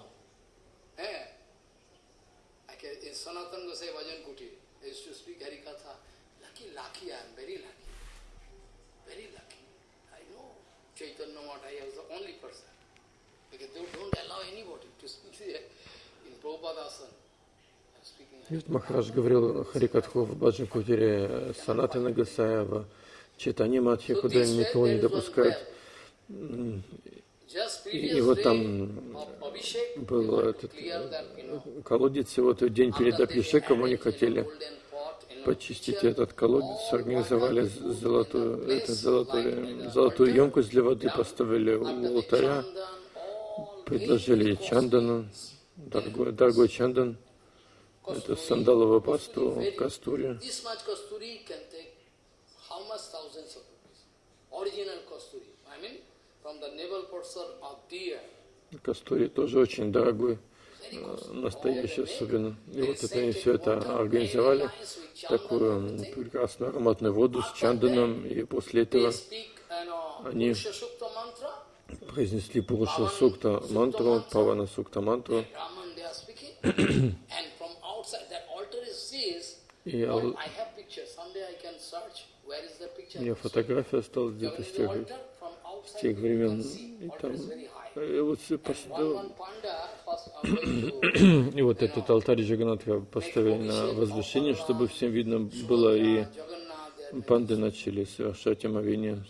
Ведь Махарадж говорил Харикатху в Баджан Кутире Санаты Нагасаева, читание Матхи, куда никого не допускают. И, и вот там был этот колодец, и вот в день перед Абхишеком они хотели почистить этот колодец, организовали золотую, это, золотую, золотую емкость для воды, поставили у алтаря, предложили чандану, дорогой, дорогой чандан, это сандаловая пасту, кастури. Кастури тоже очень дорогой, э, настоящий особенно. И вот это они все это организовали, такую прекрасную ароматную воду с чанданом, и после этого они произнесли Пуруша Сукта мантру, Павана Сукта мантру. И я, я фотография осталась где-то с тех, с тех времен. И там и вот, и вот этот алтарь Джаганатха поставили на возвышение, чтобы всем видно было, и панды начали совершать омовение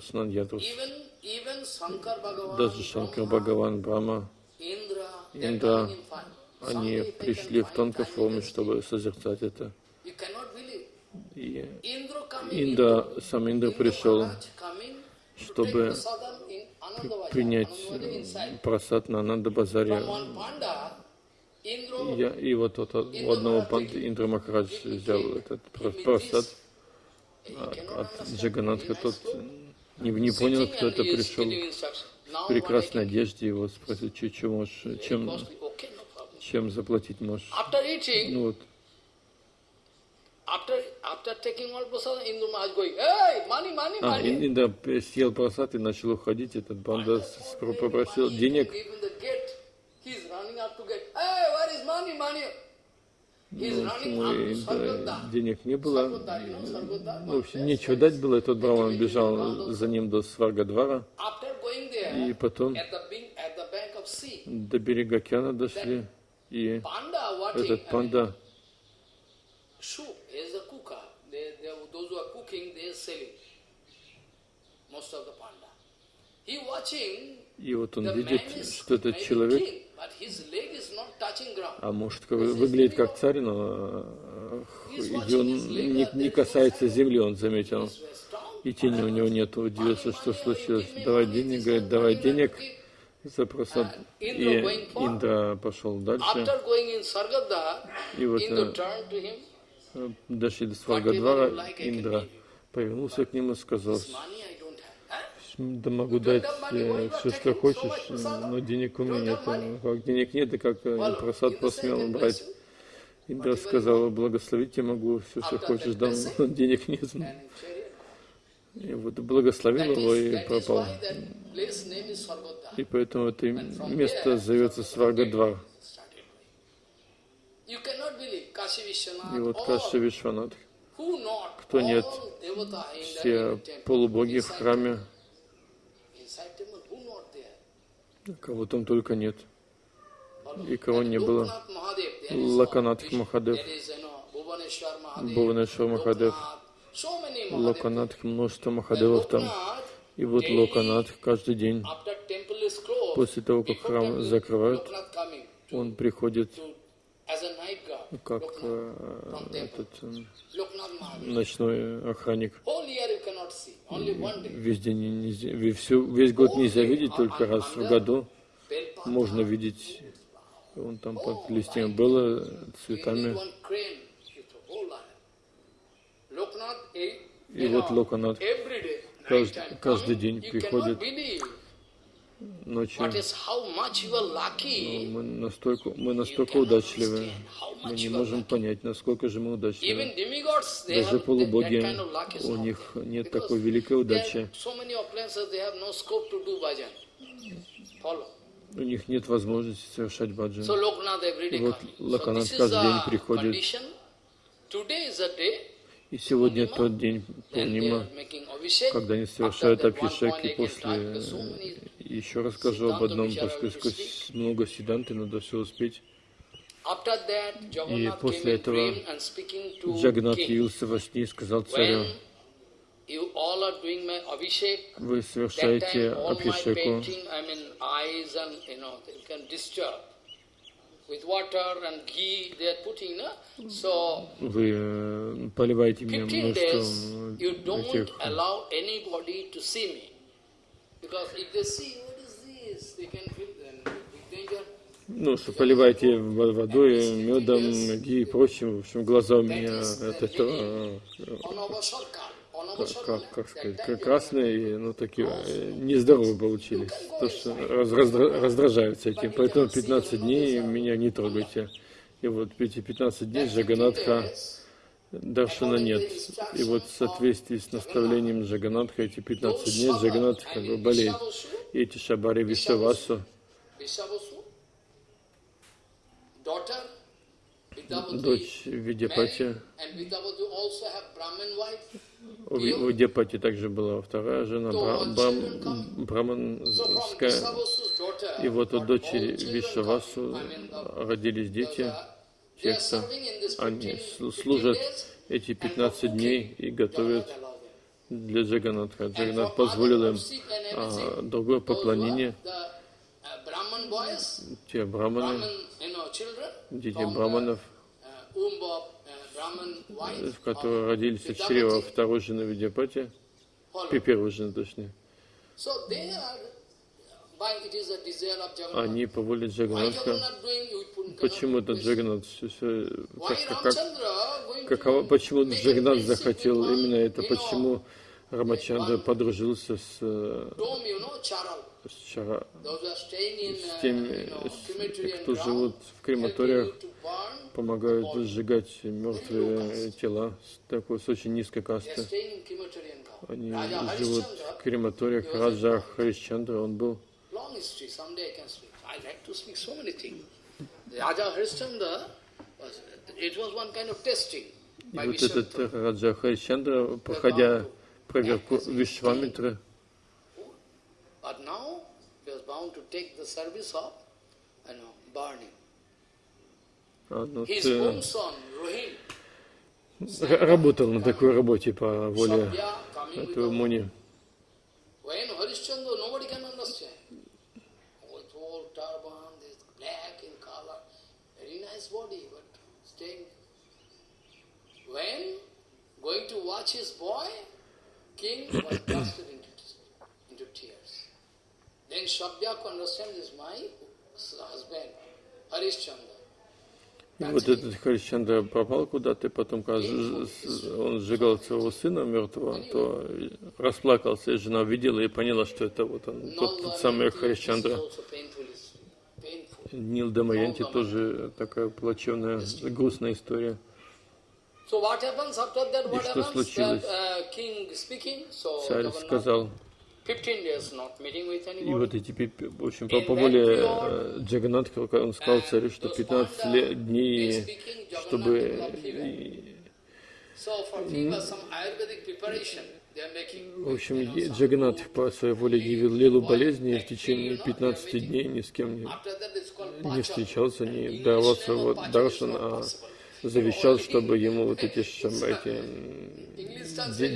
снан ядрус. Даже Шанкар Бхагаван, Брахма, Индра, они пришли в тонкой форме, чтобы созерцать это. И Индра, сам Индра пришел, чтобы принять просад на Ананда Базаре. Я, и вот тот, у одного панды Индра Махарадж взял этот просад от, от Джаганатха, тот не, не понял, кто это пришел в прекрасной одежде, его спросил, что, что можешь, чем, чем заплатить можешь. Ну вот. After, after taking all prasad, Indra Maharaj going, hey, money, money, а. Индра съел просад и начал уходить. Этот банда попросил денег. Ну, да, денег не было. Ну, в общем, нечего дать было. И тот Браман бежал за ним до Сваргадвара. И потом до берега океана дошли. И этот панда И вот он видит, что этот человек, а может выглядит как царь, но он не, не касается земли, он заметил. И тени у него нет. Удивился, что случилось. Давай денег, говорит, давай денег за просад. И Индра пошел дальше. И вот дошли до Сваргадвара, Индра повернулся к нему и сказал, да могу дать э, все, что хочешь, но денег у меня нет. Как денег нет, и как э, просад посмел брать. Индра сказала, благословить я могу, все, что хочешь, дам, но денег нет. И вот благословил его и пропал. И поэтому это место зовется Сваргадвар. И вот Каши Вишванат, кто нет, все полубоги в храме, кого там только нет, и кого не было. Лаканатх Махадев, Бхуванешвар Махадев, Локанатх, множество Махадевов там. И вот Локанатх каждый день, после того, как храм закрывают, он приходит как э, этот э, ночной охранник. Весь день нельзя, всю, весь год нельзя видеть, только раз в году можно видеть. Он там под листьями было, цветами. И вот Локанат каждый, каждый день приходит ночью. Мы настолько, мы настолько удачливы, мы не можем понять, насколько же мы удачливы. Даже полубоги, у них нет такой великой удачи. У них нет возможности совершать баджан. Вот Лаканат каждый день приходит. И сегодня тот день Пурнима, когда они совершают абхишек, и после еще расскажу об одном, поскольку много сиданты, надо все успеть. И после этого Джагнат явился во сне и сказал царю, вы совершаете абхишеку, вы э, поливаете меня множеством этих ну, что поливаете водой, медом и прочим, в общем, глаза у меня от этого, как, как сказать, красные, ну, такие э, нездоровые получились, то, что раздражаются этим. Поэтому 15 дней меня не трогайте. И вот эти 15 дней Джаганатха Даршана нет. И вот в соответствии с наставлением Джаганатха эти 15 дней Джаганат как бы болеет. И эти шабари дочь Видяпати. У Видяпати также была вторая жена, брам, браманская. И вот у дочери Вишавасу родились дети, те, кто они служат эти 15 дней и готовят для Джаганатха. Джаганат позволил им а, другое поклонение. Те браманы, дети браманов, в которые родились от чрева второй жены Видяпати, первой жены точнее. Они по воле Джаганатха. Почему это Джаганат? Как, как, каково, почему Джаганат захотел именно это? Почему Рамачандра подружился с, с, Чара, с теми, с, кто живут в крематориях, помогают сжигать мертвые тела с такой с очень низкой касты. Они живут в крематориях. Раджа Харишчандра, он был. И вот этот Раджа Харишчандра, проходя проверку Вишвамитры, son, Rohin, работал на такой работе по воле этого Муни. When going to watch his boy, И вот этот Харишчандра пропал куда-то, и потом, когда он сжигал своего сына мертвого, то расплакался, и жена видела и поняла, что это вот он, тот, тот самый Харишчандра. Нил Дамаянти тоже такая плачевная, грустная история. И что случилось? Uh, Царь сказал, и вот эти, в общем, по, по воле э, Джаганатха, он сказал царю, что 15 лет, дней, чтобы в общем, Джаганат по своей воле явил Лилу болезни и в течение 15 дней ни с кем не, не встречался, не давал своего даршана, а завещал, чтобы ему вот эти, эти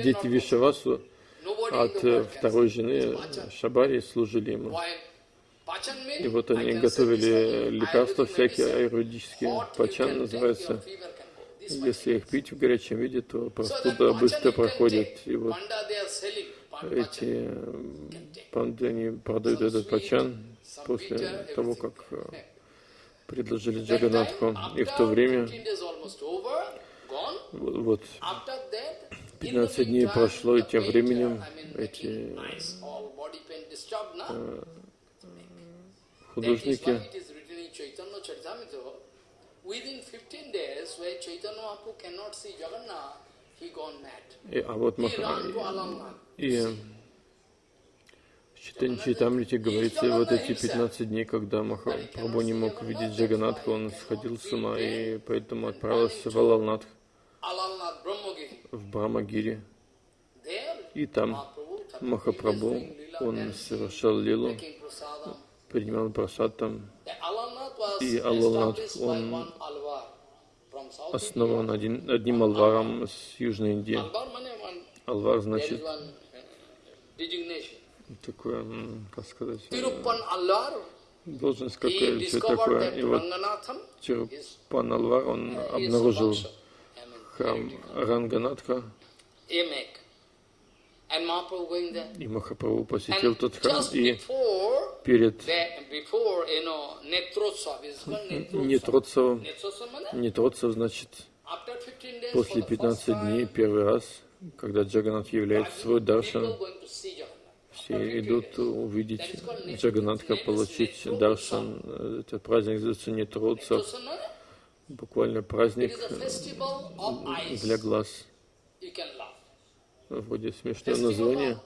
дети Вишавасу от второй жены Шабари служили ему. И вот они готовили лекарства всякие аюрведические. Пачан называется если их пить в горячем виде, то простуда быстро проходит. И вот эти панды, они продают этот пачан после того, как э, предложили Джаганатху. И в то время, вот, 15 дней прошло, и тем временем эти э, художники Within 15 days, where Chaitanya Mahaprabhu cannot see Jagannath, he gone mad. И, а вот Маха... И в Читане Чайтамрите говорится, вот эти 15 дней, когда Махапрабху не мог видеть Джаганатха, он сходил с ума и поэтому отправился в Алалнатх, в Брамагири. И там Махапрабху, он совершал лилу, принимал просад там. И Аллах, он основан один, одним алваром с Южной Индии. Алвар значит такое, как сказать, должность какая все такое. И вот Тирупан Алвар, он обнаружил храм Ранганатха, и Махапрабху посетил тот храм, и перед Нетротсовым, Нетротсов значит, после 15 дней, первый раз, когда Джаганат является свой даршан, все идут увидеть Джаганатха, получить даршан. Это праздник называется Нетротсов, буквально праздник для глаз вроде смешное название.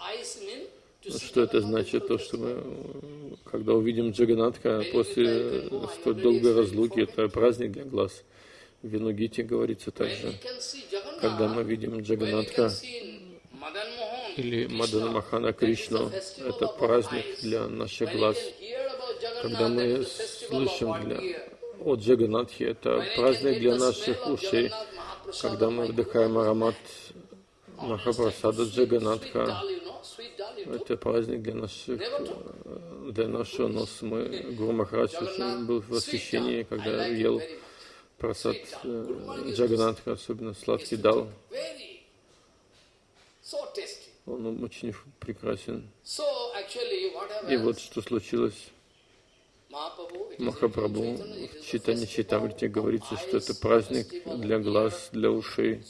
Что это значит? То, что мы, когда увидим Джаганатха после столь долгой разлуки, это праздник для глаз. Винугите говорится также, когда мы видим Джаганатха или Мадана Махана Кришну, это праздник для наших глаз. Когда мы слышим для, о Джаганатхе, это праздник для наших ушей. Когда мы вдыхаем аромат Махапрасада Джаганатха, это праздник для наших, для нашего носа. Мы, Гуру Махарадж был в восхищении, когда ел прасад э, Джаганатха, особенно сладкий дал. Он очень прекрасен. И вот что случилось. Махапрабху в Читане Читамрите говорится, что это праздник для глаз, для ушей.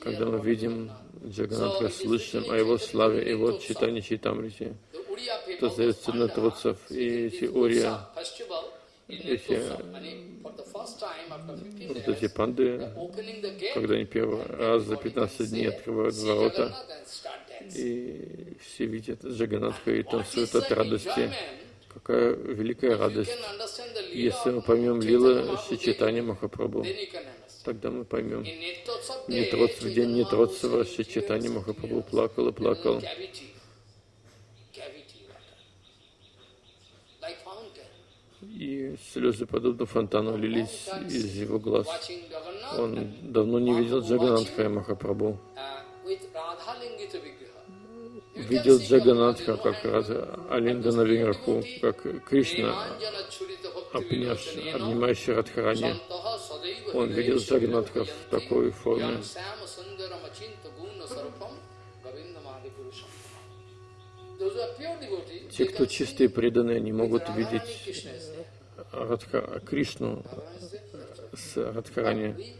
Когда мы видим Джаганатха, слышим о его славе, и вот Читане Читамрите, то зовется на троцев, и эти Урия, эти, вот эти панды, когда они первый раз за 15 дней открывают ворота, и все видят Джаганатха и танцуют от радости. Какая великая радость. Если мы поймем Лила Шичитани Махапрабху, тогда мы поймем. Нетродцев, в день Нетродцева Шичитани Махапрабху плакал и плакал. И слезы, подобно фонтану, лились из его глаз. Он давно не видел Джаганатха и Махапрабху видел Джаганатха как Радha Алинда наверху, как Кришна, обнимающий Радхарани. Он видел Джаганатха в такой форме. Те, кто чистые преданные, не могут видеть Радха, Кришну с Радхарани.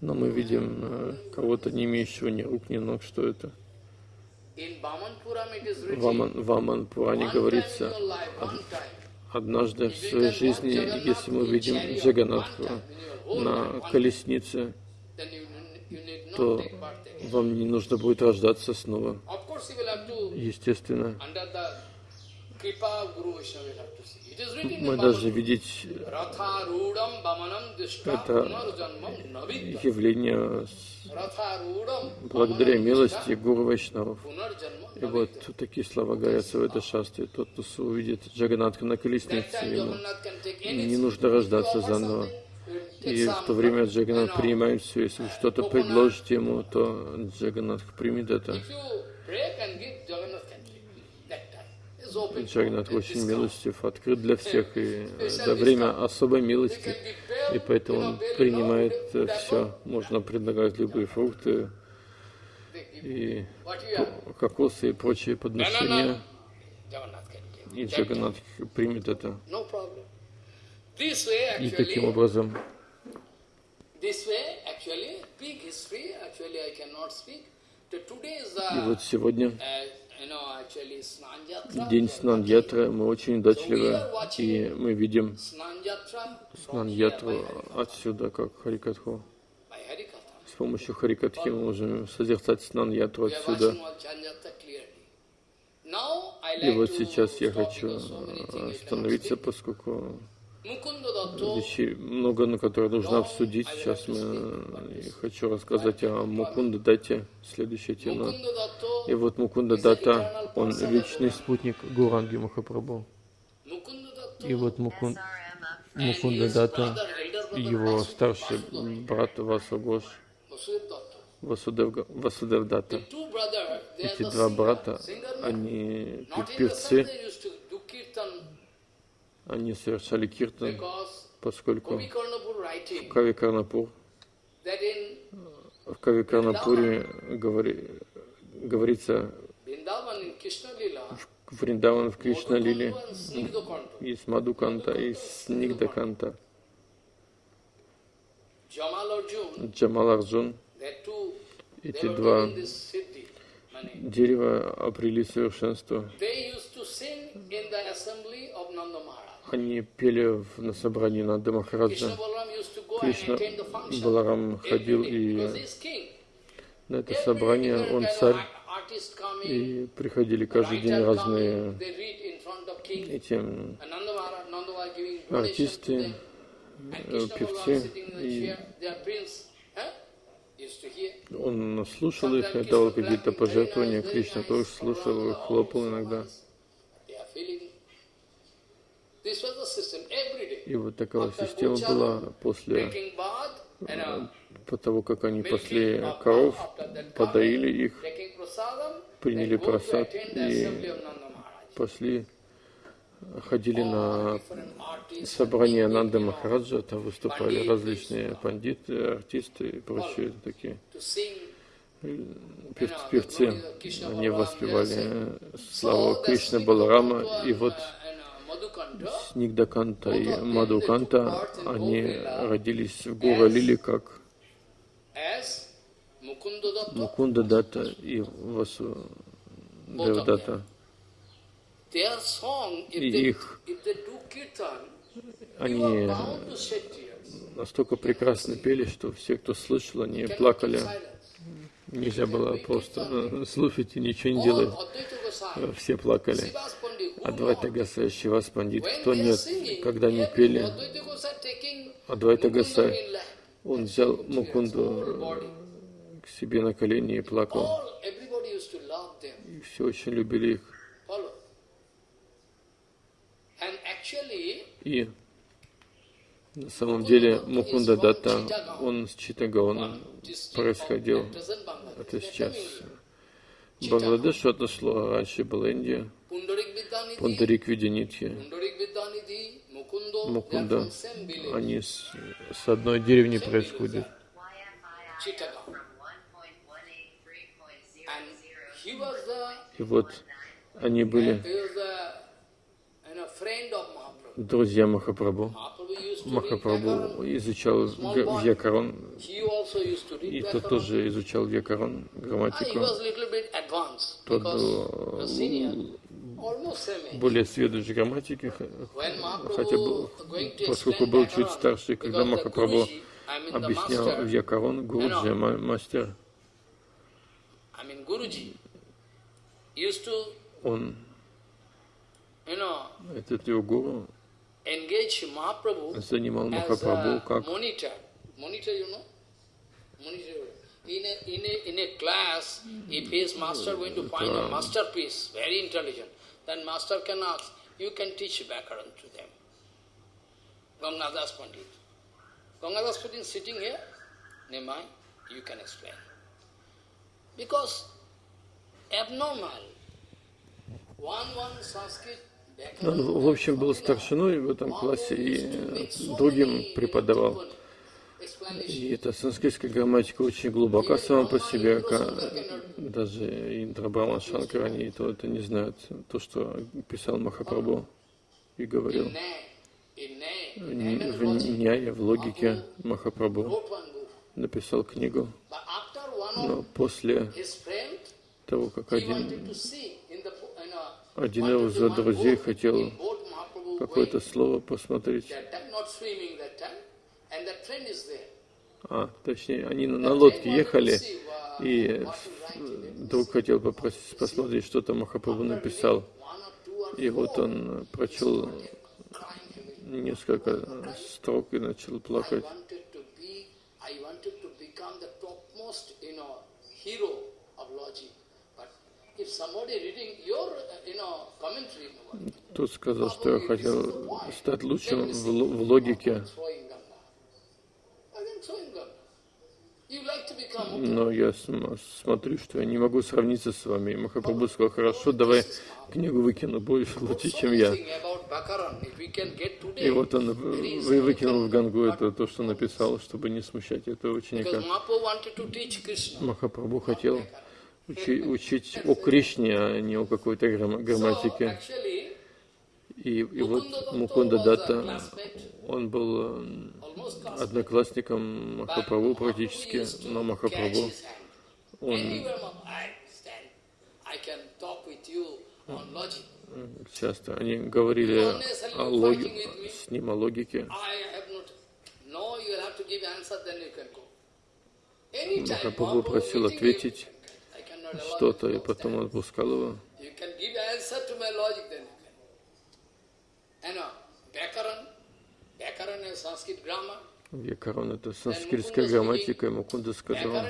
Но мы видим э, кого-то, не имеющего ни рук, ни ног. Что это? В Ваман Пуране говорится, однажды в своей жизни, если мы видим Джаганатху на колеснице, то вам не нужно будет рождаться снова. Естественно, мы должны видеть это явление благодаря милости Гуру Вайшнавов. И вот такие слова говорятся в этой шастре. Тот, кто увидит Джаганатха на колеснице, ему не нужно рождаться заново. И в то время Джаганат принимает все. Если вы что-то предложите ему, то Джаганатх примет это. Джагнат очень милостив, открыт для всех, и это время особой милости, и поэтому он принимает все. Можно предлагать любые фрукты, и кокосы и прочие подношения, и Джаганат примет это. И таким образом, и вот сегодня День Снан-Ятры, мы очень удачливы, и мы видим Снан-Ятру отсюда, как Харикатху. С помощью Харикатхи мы можем созерцать Снан-Ятру отсюда. И вот сейчас я хочу остановиться, поскольку вещей много, на которые нужно обсудить. Сейчас мы, я хочу рассказать о Мукунда Дате, следующая тема. И вот Мукунда Дата, он вечный спутник Гуранги Махапрабху. И вот Мукун, Мукунда Дата, его старший брат Васагош, Васудев, Васудев Дата. Эти два брата, они певцы, они совершали киртан, поскольку в Кави Карнапур, в Кави Карнапуре говори, говорится в Вриндаван в Кришна Лиле из Мадуканта, из Снигдаканта. Джамал Арджун, эти два дерева обрели совершенство. Они пели на собрании Нанда Махараджа. Кришна Баларам ходил и на это собрание, он царь, и приходили каждый день разные эти артисты, э, певцы, и он слушал их дал какие-то пожертвования. Кришна тоже слушал, хлопал иногда. И вот такая система была после по того, как они пасли коров, подоили их, приняли просад и пошли, ходили на собрание Нанды Махараджа, там выступали различные пандиты, артисты и прочие такие. певцы, они воспевали славу Кришны Баларама, и вот Снигдаканта и Мадуканта, они родились в Гура Лили как? Мукунда Дата и Васу Девдата. И их, они настолько прекрасно пели, что все, кто слышал, они плакали. Нельзя было просто слушать и ничего не делать. Все плакали. Адвайта Гасай, Шивас Пандит, кто нет, когда не пели, Адвайта Гасай, он взял Мукунду к себе на колени и плакал. И все очень любили их. И на самом деле Мукунда Датта, он с Читагаона происходил. Это сейчас Бангладеш отошло, раньше была Индия. Пундарик Видянитхи, Мукунда, они с, с одной деревни происходят. И вот они были друзья Махапрабху. Махапрабху изучал Вьякарон, и тот тоже изучал Вьякарон, грамматику. Тот был более сведущий в грамматике, хотя был, поскольку был чуть старше, когда Махапрабху объяснял Вьякарон, Гуруджи, мастер, он, этот его гуру, занимал Махапрабху как in a, in a, in a class, if his master going to find a masterpiece, very intelligent, then master can ask, you can teach Bhakaran to them. Gangadas Pandit. Gangadas Pandit sitting here, Nimai, you can explain. Because abnormal, one one Sanskrit Он, в общем, был старшиной в этом классе и другим преподавал. И эта санскритская грамматика очень глубока сама по себе, даже Индра Брахман Шанкар, они то это не знают, то, что писал Махапрабху и говорил. В Няе, в логике Махапрабху написал книгу. Но после того, как один, один из друзей хотел какое-то слово посмотреть, а, точнее, они на лодке ехали, и друг хотел попросить посмотреть, что там Махапрабху написал. И вот он прочел несколько строк и начал плакать. Тут сказал, что я хотел стать лучшим в, в логике. Но я смотрю, что я не могу сравниться с вами. Махапрабху сказал, хорошо, давай книгу выкину, будешь лучше, чем я. И вот он вы выкинул в Гангу это то, что написал, чтобы не смущать этого ученика. Махапрабху хотел учи, учить о Кришне, а не о какой-то грамматике. И, и вот Мукунда Датта, он был одноклассником Махапрабху практически, но Махапрабху, он часто. Они говорили о логи, с ним о логике. Махапрабху просил ответить что-то, и потом отпускал его. Вьякарон это санскритская грамматика, Мукунда сказал,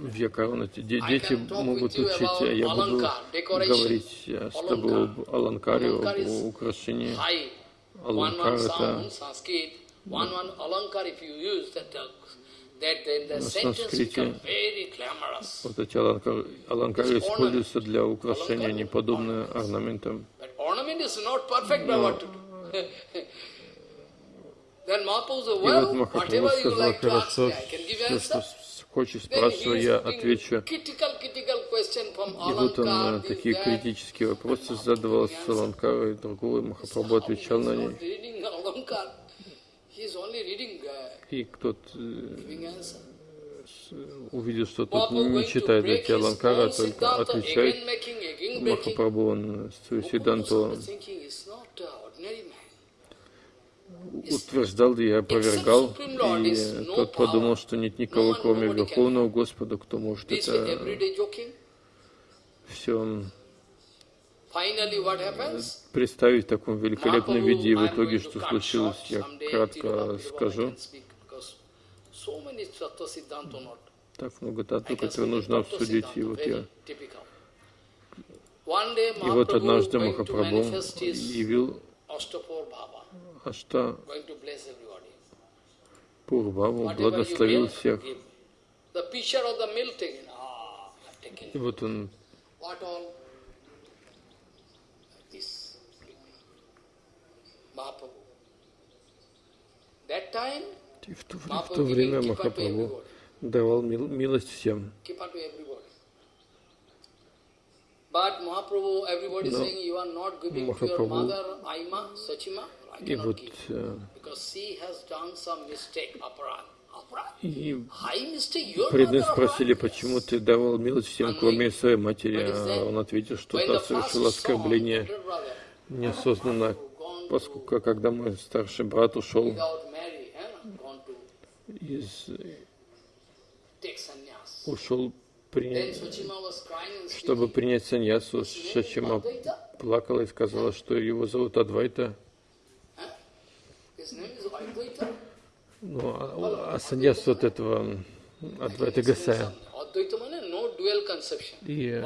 Вьякарон эти дети могут учить, а я буду говорить с тобой об Аланкаре, об украшении. Аланкар это на санскрите вот эти аланкары, аланкары используются для украшения, не орнаментам. Но и вот Махапрабху сказал, хорошо, все, что хочешь, спрашивай, я отвечу. И вот он такие критические вопросы задавал с Аланкарой, другой Махапрабху отвечал на них. И кто-то увидел, что тот не читает эти Аланкара, только отвечает Махапрабху, он Сиданту утверждал и опровергал, и тот подумал, что нет никого, кроме Верховного Господа, кто может это все представить в таком великолепном виде, и в итоге, что случилось, я кратко скажу. Так много тату, которые нужно обсудить, и вот я... И вот однажды Махапрабху явил Ашта. Пурбаву благословил всех. И вот он и в то, в то время Махапрабху давал мил, милость всем. Но Махапрабху и вот э, и преданные спросили, почему ты давал милость всем, кроме своей матери. А он ответил, что та совершила оскорбление неосознанно, поскольку когда мой старший брат ушел из ушел при... чтобы принять саньясу, Шачима плакала и сказала, что его зовут Адвайта. Ну, а, а саньяс от этого Адвайта Гасая. И э,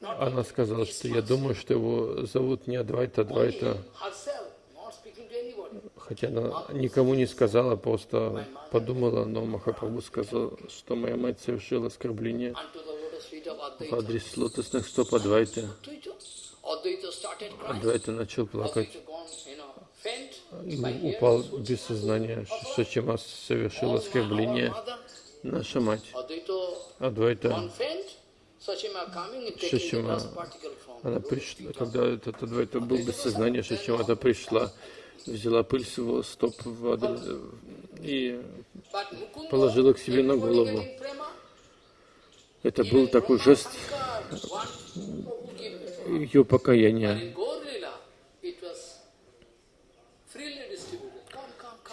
она сказала, что я думаю, что его зовут не Адвайта, Адвайта. Хотя она никому не сказала, просто подумала, но Махапрабху сказал, что моя мать совершила оскорбление в адрес лотосных стоп Адвайта. Адвайта начал плакать и упал без сознания. Шачима совершил оскорбление. Наша мать Адвайта Шачима, она пришла, когда этот Адвайта был без сознания, Шачима, она пришла, взяла пыль с его стоп в адрес и положила к себе на голову. Это был такой жест ее покаяния.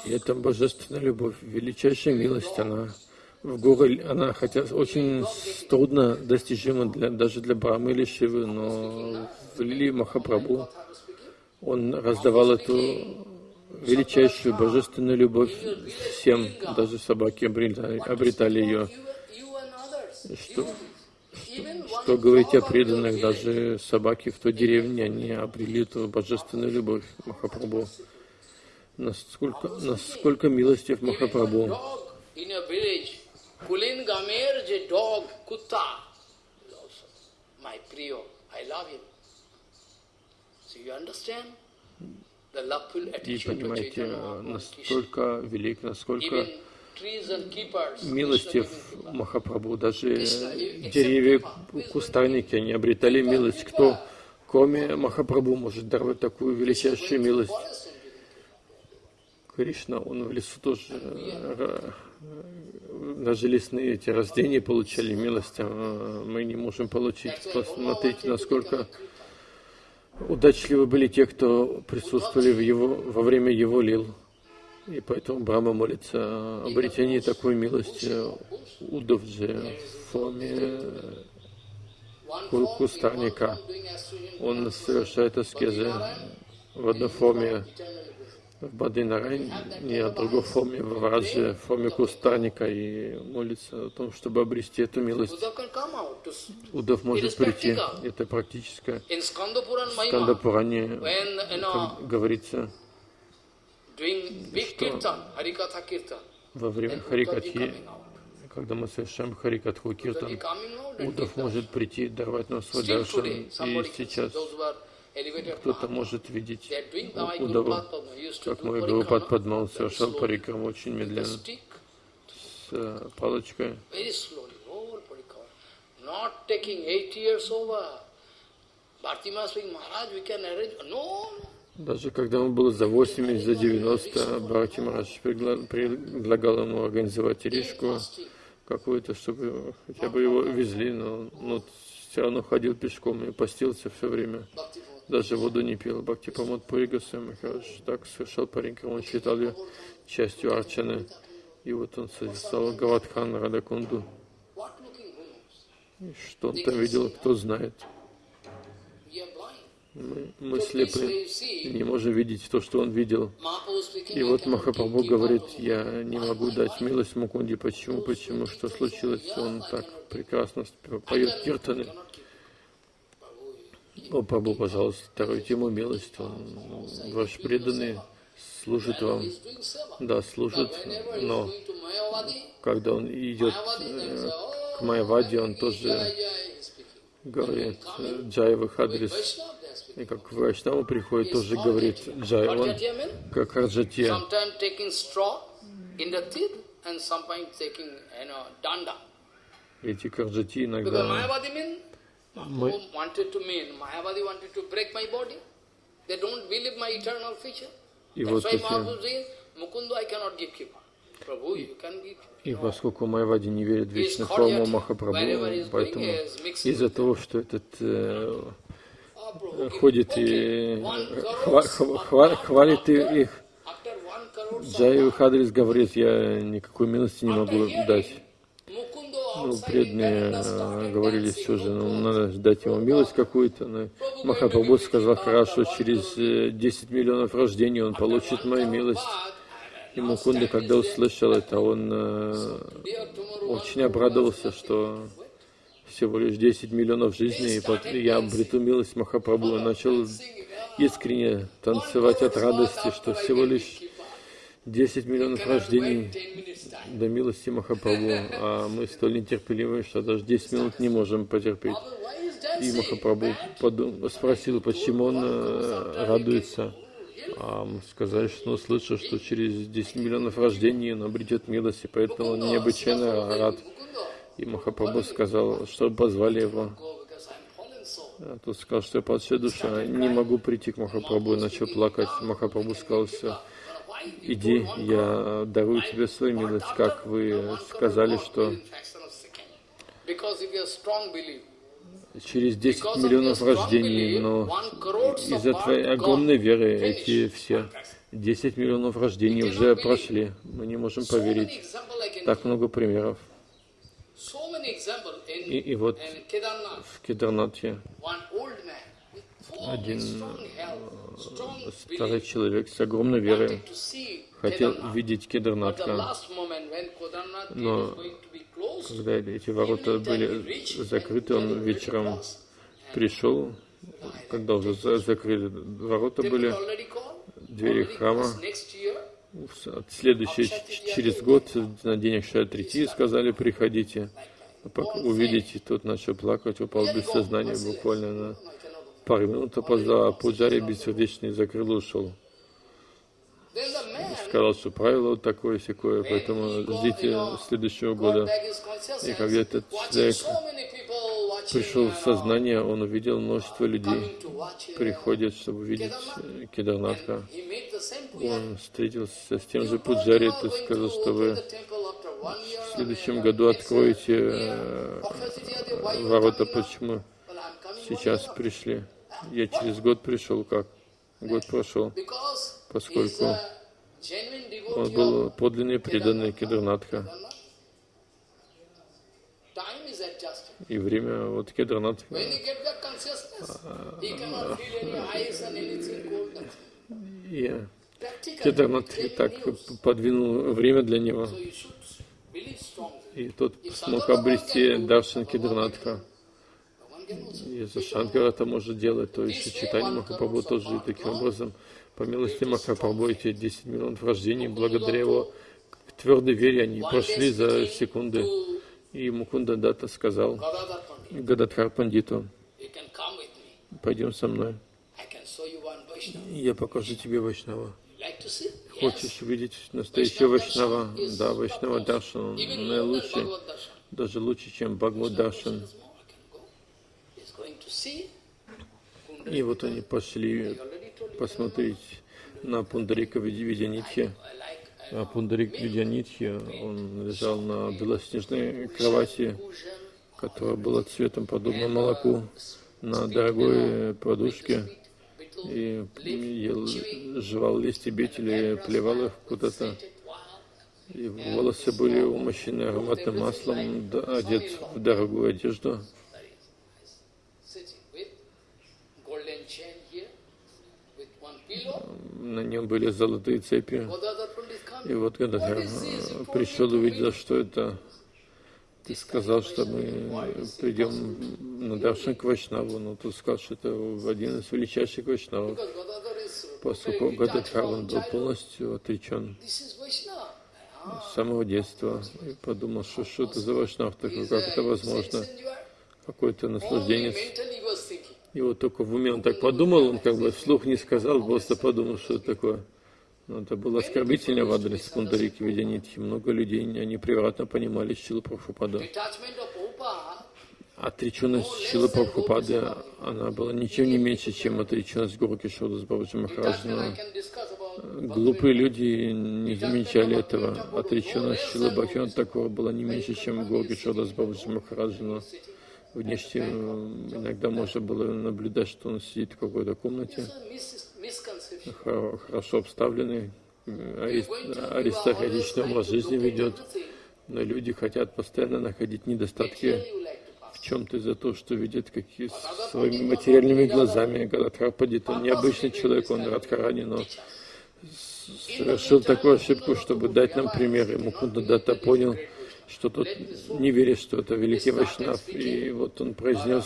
И это божественная любовь, величайшая милость, она в горе, она хотя очень трудно достижима для, даже для Брамы или Шивы, но в Лили Махапрабху он раздавал эту величайшую божественную любовь всем, даже собаки обретали, обретали ее. Что, что, что говорить о преданных, даже собаки в той деревне, они обрели эту божественную любовь Махапрабху. Насколько, насколько милостив Махапрабху. И понимаете, настолько велик, насколько милостив Махапрабху. Даже деревья, кустарники, они обретали милость. Кто, кроме Махапрабху, может даровать такую величайшую милость? Кришна, он в лесу тоже, э, даже лесные эти рождения получали милость, а мы не можем получить. Посмотрите, насколько удачливы были те, кто присутствовали в его, во время его лил. И поэтому Брама молится о обретении такой милости Удовджи в форме кустарника. Он совершает аскезы в одной форме в Бадинарайне, а в другой форме в Враджи, в форме кустарника и молится о том, чтобы обрести эту милость. Удав может прийти, это практическое. В Скандапуране говорится, что во время Харикати, когда мы совершаем Харикатху Киртан, Удав может прийти, давать нам свой даршан. И сейчас кто-то может видеть Удаву, как мой Гурупад Падмал совершал парикам очень медленно, с э, палочкой. Даже когда ему было за 80, за 90, Бхарати Марадж предлагал ему организовать речку какую-то, чтобы хотя бы его везли, но, но все равно ходил пешком и постился все время. Даже воду не пил. Бхакти Памот Пури Махарадж так совершал паренька, он считал ее частью Арчаны. И вот он созерцал Гавадхан Радакунду. И что он там видел, кто знает. Мы, мы слепы, не можем видеть то, что он видел. И вот Махапрабху говорит, я не могу дать милость Мукунде. Почему? Почему? Что случилось? Он так прекрасно поет киртаны. О, Прабху, пожалуйста, даруйте ему милость. Он ваш преданный служит вам. Да, служит, но когда он идет э, к Майяваде, он тоже говорит Джай в их адрес. И как Вайшнава приходит, тоже говорит Джай, он как Раджатья. Эти Карджати иногда мы... И вот эти... И поскольку Майвади не верит в вечную форму Махапрабху, поэтому из-за того, что этот э, ходит и хва хва хвалит их, Джай Хадрис говорит, я никакой милости не могу дать ну, преданные э, говорили все же, ну, надо дать ему милость какую-то. Но Махапрабху сказал, хорошо, через 10 э, миллионов рождений он получит мою милость. И Мукунда, когда услышал это, он э, очень обрадовался, что всего лишь 10 миллионов жизней, и я обрету милость Махапрабху. Начал искренне танцевать от радости, что всего лишь 10 миллионов рождений. до милости Махапрабху, а мы столь нетерпеливы, что даже 10 минут не можем потерпеть. И Махапрабху подум... спросил, почему он э, радуется. А мы сказали, что он слышал, что через 10 миллионов рождений он обретет милость, и поэтому он необычайно рад. И Махапрабху сказал, что позвали его. А тот сказал, что я падшая душа, не могу прийти к Махапрабху, и начал плакать. Махапрабху сказал, все, иди, я дарую тебе свою милость, как вы сказали, что через 10 миллионов рождений, но из-за твоей огромной веры эти все 10 миллионов рождений уже прошли. Мы не можем поверить. Так много примеров. И, и вот в Кедарнатхе один старый человек с огромной верой хотел видеть Кедарнатха, но когда эти ворота были закрыты, он вечером пришел, когда уже закрыли ворота были, двери храма, следующий, через год, на день Акшатрити, сказали, приходите, увидите, тот начал плакать, упал без сознания буквально на пару минут опоздал, а Пуджари бессердечный закрыл и ушел. Сказал, что правило вот такое секое, поэтому ждите следующего года. И когда этот человек пришел в сознание, он увидел множество людей, приходят, чтобы увидеть э, Кедарнатха. Он встретился с тем же Пуджари, и сказал, что вы в следующем году откроете ворота, почему сейчас пришли. Я через год пришел, как? Год прошел, поскольку он был подлинный преданный Кедарнатха. И время вот Кедранат. И Кедранат так подвинул время для него. И тот смог обрести Даршан Кедранатха. Если Шанкара это может делать, то еще читание Махапрабху тоже таким образом. По милости Махапрабху эти 10 миллионов рождений, благодаря его твердой вере, они прошли за секунды. И Мукунда Дата сказал Гададхар Пандиту, пойдем со мной. Я покажу тебе Вайшнава. Хочешь видеть настоящего Вайшнава? Да, Вайшнава Даршан наилучший, даже лучше, чем Бхагавад Даршан. И вот они пошли посмотреть на Пундарика Видянитхи. А Пундарик Видянитхи, он лежал на белоснежной кровати, которая была цветом подобно молоку, на дорогой подушке, и ел, жевал листья бетели, плевал их куда-то. И волосы были умощены ароматным маслом, одет в дорогую одежду. На нем были золотые цепи. И вот когда я пришел, увидел, что это, ты сказал, что мы придем на Даршан к Вайшнаву, но ты сказал, что это один из величайших Вайшнавов, поскольку Гададхар, он был полностью отречен с самого детства. И подумал, что что это за Вайшнав такой, как это возможно, какой-то наслажденец. И вот только в уме он так подумал, он как бы вслух не сказал, просто подумал, что это такое. Но это было оскорбительно в адрес Пундарики Видянитхи. Много людей, они превратно понимали Шилу Прабхупада. Отреченность Шилы Прабхупады, она была ничем не меньше, чем отреченность Гуру Кишода с Бабаджи Махараджа. Глупые люди не замечали этого. Отреченность Шилы Бхакти такого была не меньше, чем Гуру Кишода с Бабаджи Махараджа внешне иногда можно было наблюдать, что он сидит в какой-то комнате, хорошо обставленный, аристократичный образ жизни ведет, но люди хотят постоянно находить недостатки в чем-то из-за того, что видят какие своими материальными глазами. Гададхарпадит, он необычный человек, он Радхарани, но совершил такую ошибку, чтобы дать нам пример. Ему Кундадата понял, что тот не верит, что это великий Вайшнав. И вот он произнес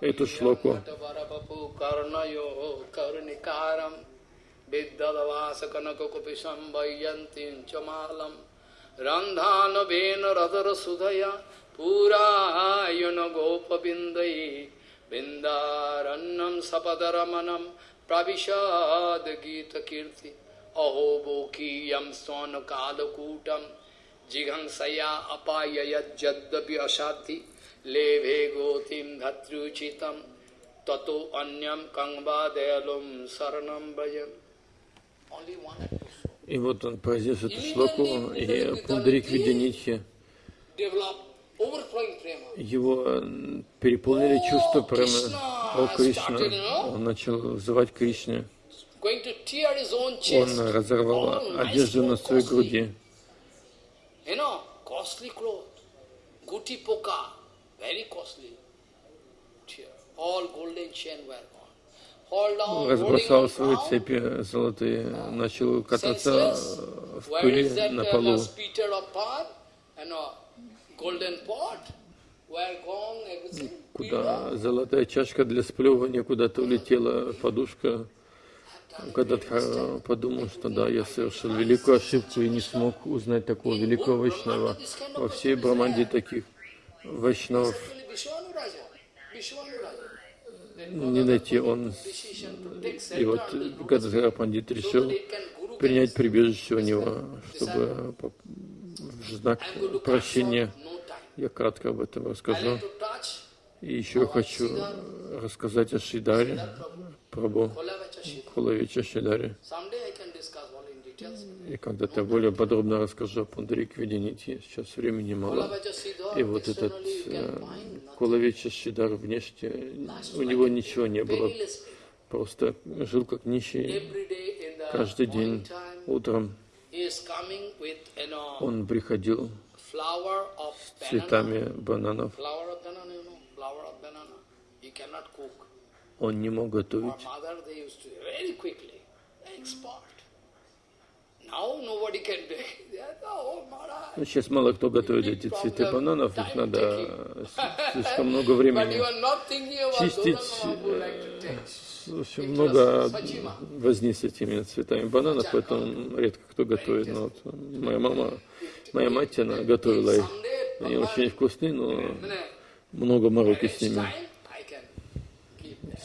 эту шлоку. Randhanabhen radhara sudhaya purayana gopavindai vindarannam sapadaramanam pravishad gita kirti aho bokiyam swanakalakutam जिघंसया अपाय यद्यपि असाति लेभे गोतिम धत्रुचितम ततो अन्यम कंगवा दयालुम शरणम भजन И вот он произнес эту шлоку, и Пундарик Видянитхи, его переполнили чувства прямо о Кришна. Он начал взывать Кришне. Он разорвал одежду на своей груди. You know, costly cloth, guti poka, very costly. All golden chain were gone. Разбросал свои цепи золотые, начал кататься в пыли на полу. Куда золотая чашка для сплевывания куда-то улетела, подушка Гададхара подумал, что да, я совершил великую ошибку и не смог узнать такого великого Вайшнава. Во всей Браманде таких Вайшнавов не найти. Он и вот Гададхара Пандит решил принять прибежище у него, чтобы в знак прощения я кратко об этом расскажу. И еще хочу рассказать о Шидаре, Прабу Кулавича Шидаре. И когда-то более подробно расскажу о Пундарик Виденити. Сейчас времени мало. И вот этот э, Кулавича Шидар внешне, у него ничего не было. Просто жил как нищий. Каждый день утром он приходил с цветами бананов. Он не мог готовить. Ну, сейчас мало кто готовит эти цветы бананов, их надо слишком много времени чистить, в общем, много возни с этими цветами бананов, поэтому редко кто готовит. Но вот моя мама, моя мать, она готовила их. Они очень вкусные, но много мороки с ними.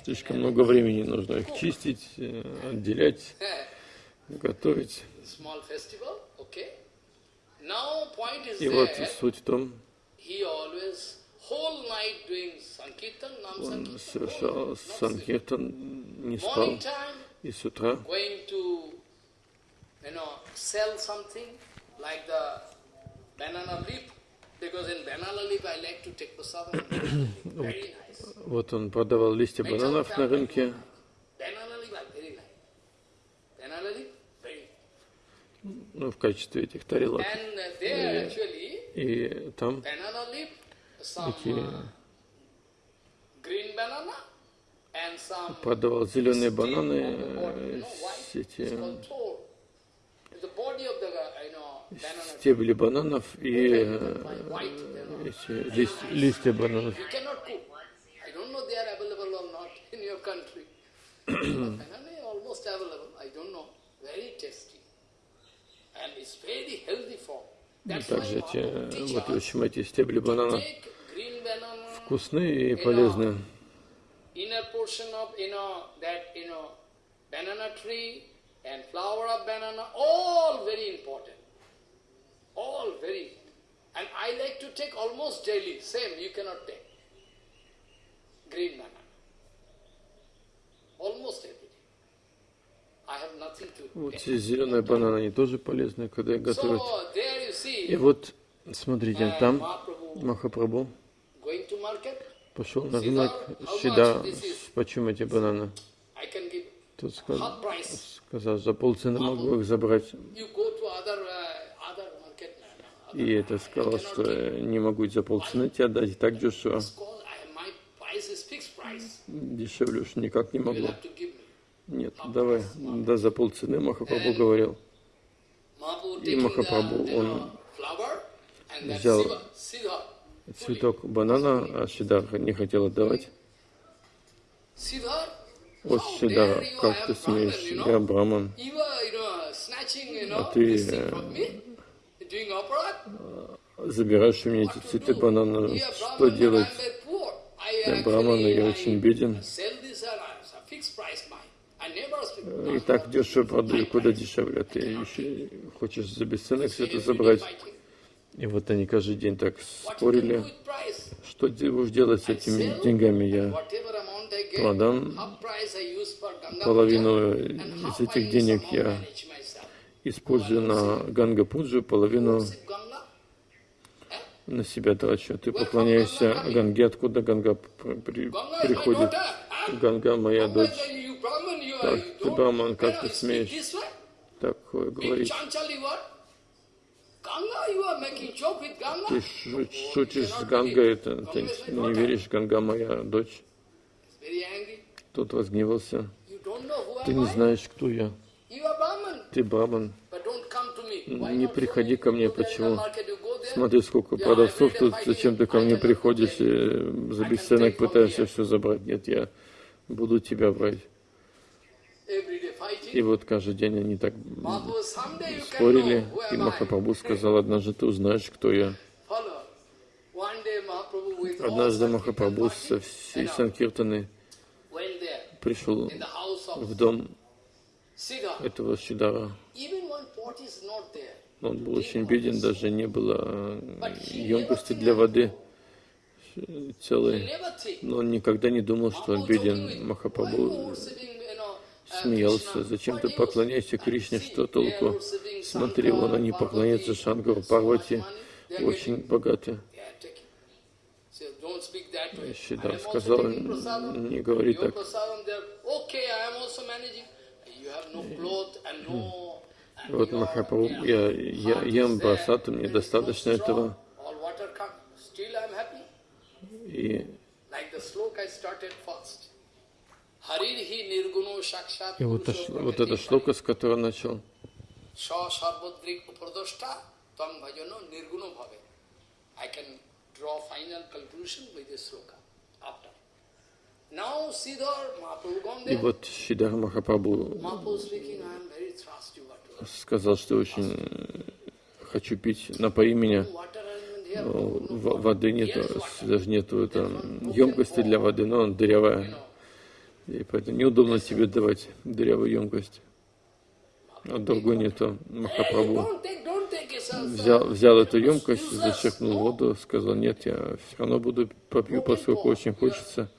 Слишком много времени нужно их чистить, э, отделять, готовить. И вот суть в том, он совершал санкиртан, не спал, и с утра вот он продавал листья бананов на рынке. Ну, в качестве этих тарелок. И, и там эти продавал зеленые бананы, эти стебли бананов и эти лист, листья бананов. Также эти, вот, в общем, эти стебли банана. вкусные и полезные. Banana tree and flower of banana, all very important. All very. And I like to take almost daily. Same, you cannot take. Green banana. Almost every day. I have nothing to Вот эти зеленые бананы, они тоже полезны, когда их готовят. И вот, смотрите, там Махапрабху пошел на рынок, Шида, почему эти бананы? Тот сказал, сказал, за полцены могу их забрать. И это сказал, что не могу за полцены тебе отдать, и так дешево. Дешевле уж никак не могу. Нет, давай, да за полцены Махапрабху говорил. И Махапрабху, он взял цветок банана, а Сидар не хотел отдавать. О, Сидар, как ты смеешь, я браман, а ты забираешь у меня эти цветы банана, что делать? Я браман, я очень беден. И так дешево продаю, куда дешевле. Ты еще хочешь за бесценок все это забрать. И вот они каждый день так спорили, что будешь делать с этими деньгами. Я продам половину из этих денег я использую на Ганга Пуджу, половину на себя трачу. Ты поклоняешься Ганге, откуда Ганга при, приходит? Ганга моя дочь. Так, ты Браман, как ты смеешь такое говорить? Ты шутишь с Гангой, это, ты не веришь, Ганга моя дочь. Тот разгневался. Ты не знаешь, кто я. Ты Браман. Не приходи ко мне, почему? Смотри, сколько продавцов тут, зачем ты ко мне приходишь и за бесценок пытаешься все забрать? Нет, я буду тебя брать. И вот каждый день они так спорили, и Махапрабху сказал, однажды ты узнаешь, кто я. Однажды Махапрабху со всей Санкиртаны пришел в дом этого Шидара. Он был очень беден, даже не было емкости для воды целой. Но он никогда не думал, что он беден. Махапрабху смеялся. Зачем ты поклоняешься Кришне? Что толку? Смотри, вон они поклоняются Шангару Парвати, очень богаты. Шидар сказал, не говори так. Вот Махапрабху, я, я ем просад, мне достаточно этого. И, и вот, вот это шлока, с которого начал. И вот Шидар Махапрабху сказал, что очень хочу пить, напои меня. Воды нету, даже нету там, емкости для воды, но он дырявая. И поэтому неудобно тебе давать дырявую емкость. А другой нету. Махапрабху взял, взял эту емкость, зачерпнул воду, сказал, нет, я все равно буду попью, поскольку очень хочется.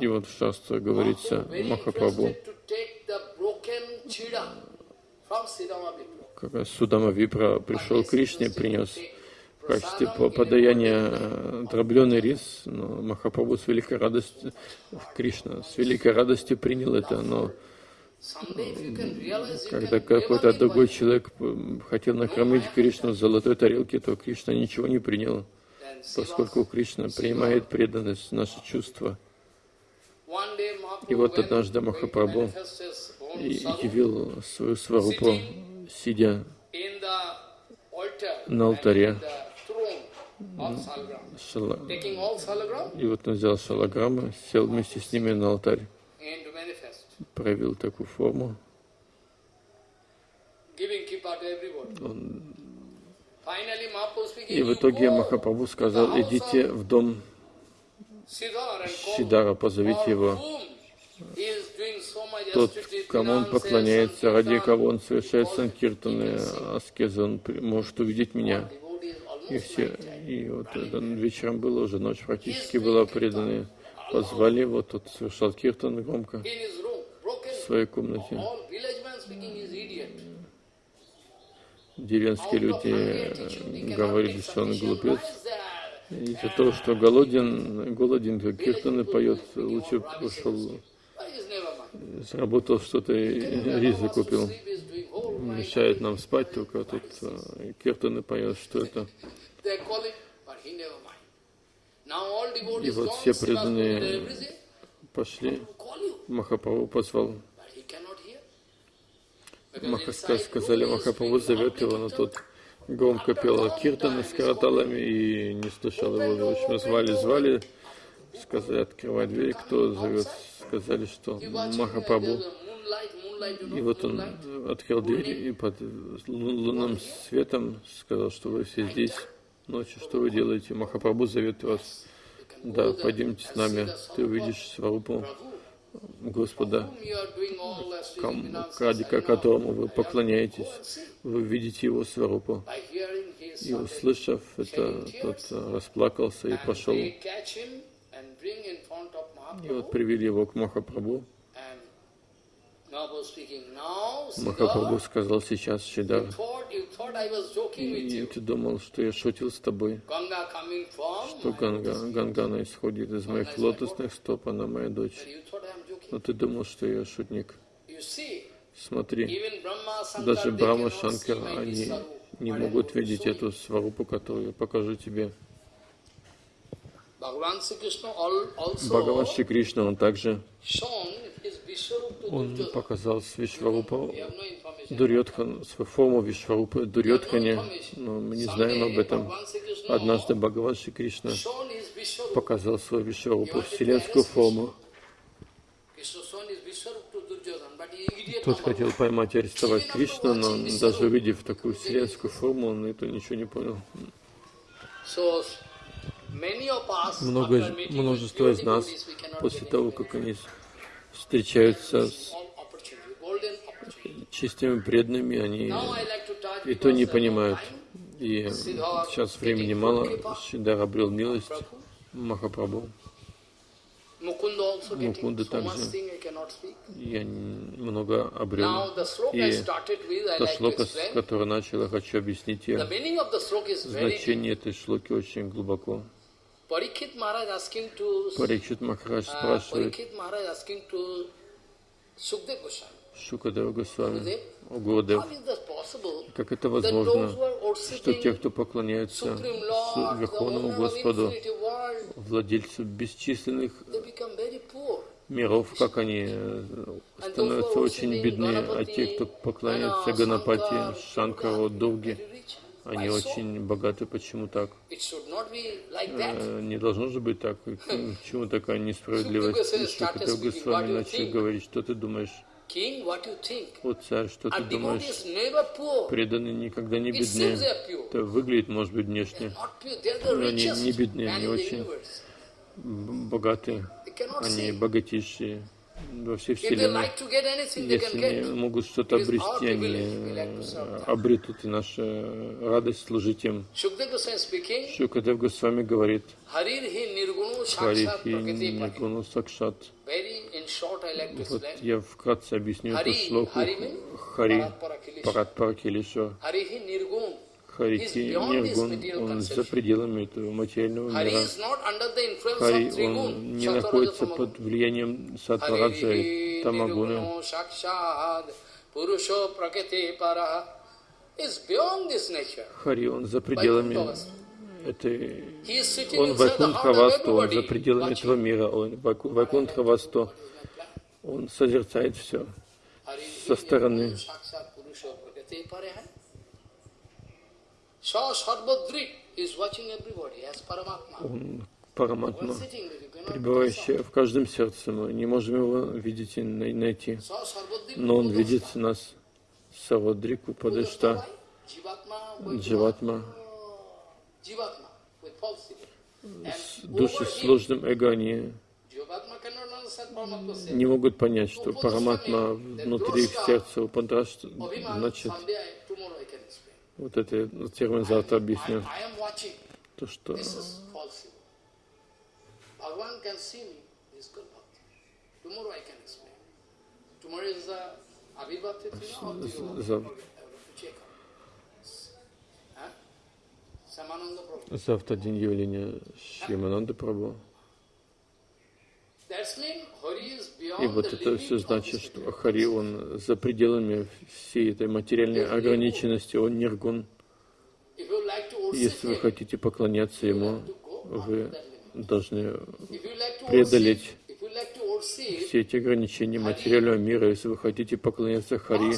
И вот в Шастре говорится, Махапрабху, как раз Судама Випра пришел к Кришне, принес в качестве подаяния э, дробленый рис, но Махапрабху с великой радостью, Кришна с великой радостью принял это, но когда какой-то другой человек хотел накормить Кришну в золотой тарелке, то Кришна ничего не принял, поскольку Кришна принимает преданность, наши чувства. И вот однажды Махапрабху явил свою сварупу, сидя на алтаре. Шала... И вот он взял шалограммы, сел вместе с ними на алтарь, проявил такую форму. Он... И в итоге Махапрабху сказал, идите в дом Сидара, позовите его. Тот, кому он поклоняется, ради кого он совершает санкиртаны, аскезы, он может увидеть меня. И все, и вот это вечером было уже, ночь практически была преданы. Позвали его, тот совершал киртан громко в своей комнате. Деревенские люди говорили, что он глупец. Из-за того, что голоден, голоден, то киртаны поет, лучше пошел, заработал что-то и рис закупил. Мешает нам спать, только тут э, киртаны поет, что это. И вот все преданные пошли, Махапрабху позвал. Махаска сказали, Махапрабху зовет его, но тот громко пел киртаны с караталами и не слышал его. В общем, звали, звали, сказали, открывай дверь, кто зовет. Сказали, что Махапрабху. И вот он открыл дверь и под лунным светом сказал, что вы все здесь ночью, что вы делаете? Махапрабху зовет вас. Да, пойдемте с нами, ты увидишь Сварупу Господа, ради которому вы поклоняетесь, вы видите его Сварупу. И услышав это, тот расплакался и пошел. И вот привели его к Махапрабху. Махапрабху сказал сейчас, Шидар, и ты думал, что я шутил с тобой, что Ганга, Гангана исходит из моих лотосных стоп, она моя дочь. Но ты думал, что я шутник. Смотри, даже Брахма Шанкар, они не могут видеть эту сварупу, которую я покажу тебе. Бхагаван Шри Кришна, он также он показал Вишварупа Дурьотхан, свою форму Вишварупы Дурьотхане, но мы не знаем об этом. Однажды Бхагаван Шри Кришна показал свою Вишварупу, вселенскую форму. Тот хотел поймать и арестовать Кришну, но даже увидев такую вселенскую форму, он это ничего не понял. Много, множество из нас после того, как они встречаются с чистыми преданными, они и то не понимают. И сейчас времени мало, Шидар обрел милость Махапрабху. Мукунда также я много обрел. И то шлока, с которого начал, я хочу объяснить ее. Значение этой шлоки очень глубоко. Парикшит Махарадж спрашивает. Шукадева Госвами, о Гурдев, как это возможно, что те, кто поклоняются Верховному Господу, владельцу бесчисленных миров, как они э, становятся очень бедны, а те, кто поклоняется Ганапати, Шанкару, Дурге, они очень богаты. Почему так? Э, не должно же быть так. Почему такая несправедливость? Шукадев Госвами начал говорить, что ты думаешь? О царь, что ты думаешь? Преданные никогда не бедны. Это выглядит, может быть, внешне, но они не бедны, они очень богатые, они богатейшие во всей Вселенной. Если они могут что-то обрести, они обретут и наша радость служить им. Шукадев Госвами говорит, Харихи Ниргуну Сакшат. Вот я вкратце объясню эту шлоку. Хари Парат Паракилишо. Харики Ниргун, он за пределами этого материального мира. Хари, он не находится под влиянием Сатвараджа Тамагуна. Хари, он за пределами этой... Он Вайкунтхавасту, он за пределами этого мира. Он Вайкунтхавасту, он созерцает все со стороны. Он Параматма, пребывающий в каждом сердце. Мы не можем его видеть и найти. Но он видит нас. Савадрику Падышта, Дживатма, души с сложным эго, они не могут понять, что Параматма внутри их сердца, Упадраш, значит, вот это термин завтра объясню. То, что завтра день явления Шримананда Прабhu. И вот это все значит, что Хари, он за пределами всей этой материальной ограниченности, он ниргун. Если вы хотите поклоняться ему, вы должны преодолеть все эти ограничения материального мира. Если вы хотите поклоняться Хари,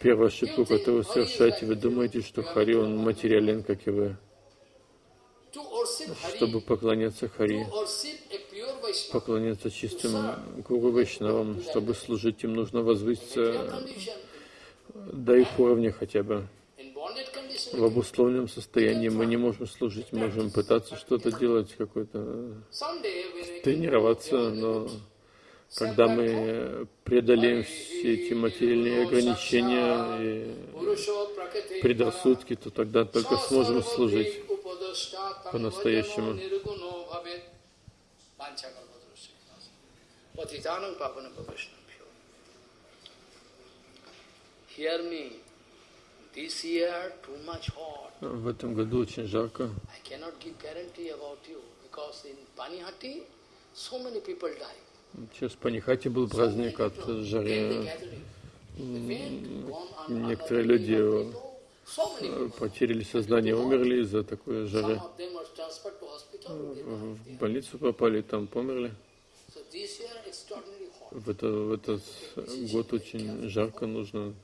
первая ошибка, которую вы совершаете, вы думаете, что Хари, он материален, как и вы. Чтобы поклоняться Хари, поклоняться чистым Гуру Вайшнавам, чтобы служить им, нужно возвыситься до их уровня хотя бы. В обусловленном состоянии мы не можем служить, можем пытаться что-то делать, какой-то тренироваться, но когда мы преодолеем все эти материальные ограничения и предрассудки, то тогда только сможем служить по-настоящему. Patitanam Pavanam Vaishnavyo. Hear me. This year too much hot. В этом году очень жарко. I cannot give guarantee about you because in Panihati so many people die. Сейчас в Панихате был праздник от жары. Некоторые люди потеряли сознание, умерли из-за такой жары. В больницу попали, там померли. В, это, в этот год очень жарко, нужно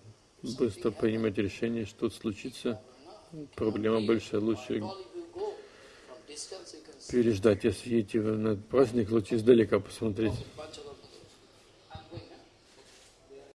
быстро принимать решение, что случится. Проблема большая, лучше переждать. Если едете на праздник, лучше издалека посмотреть.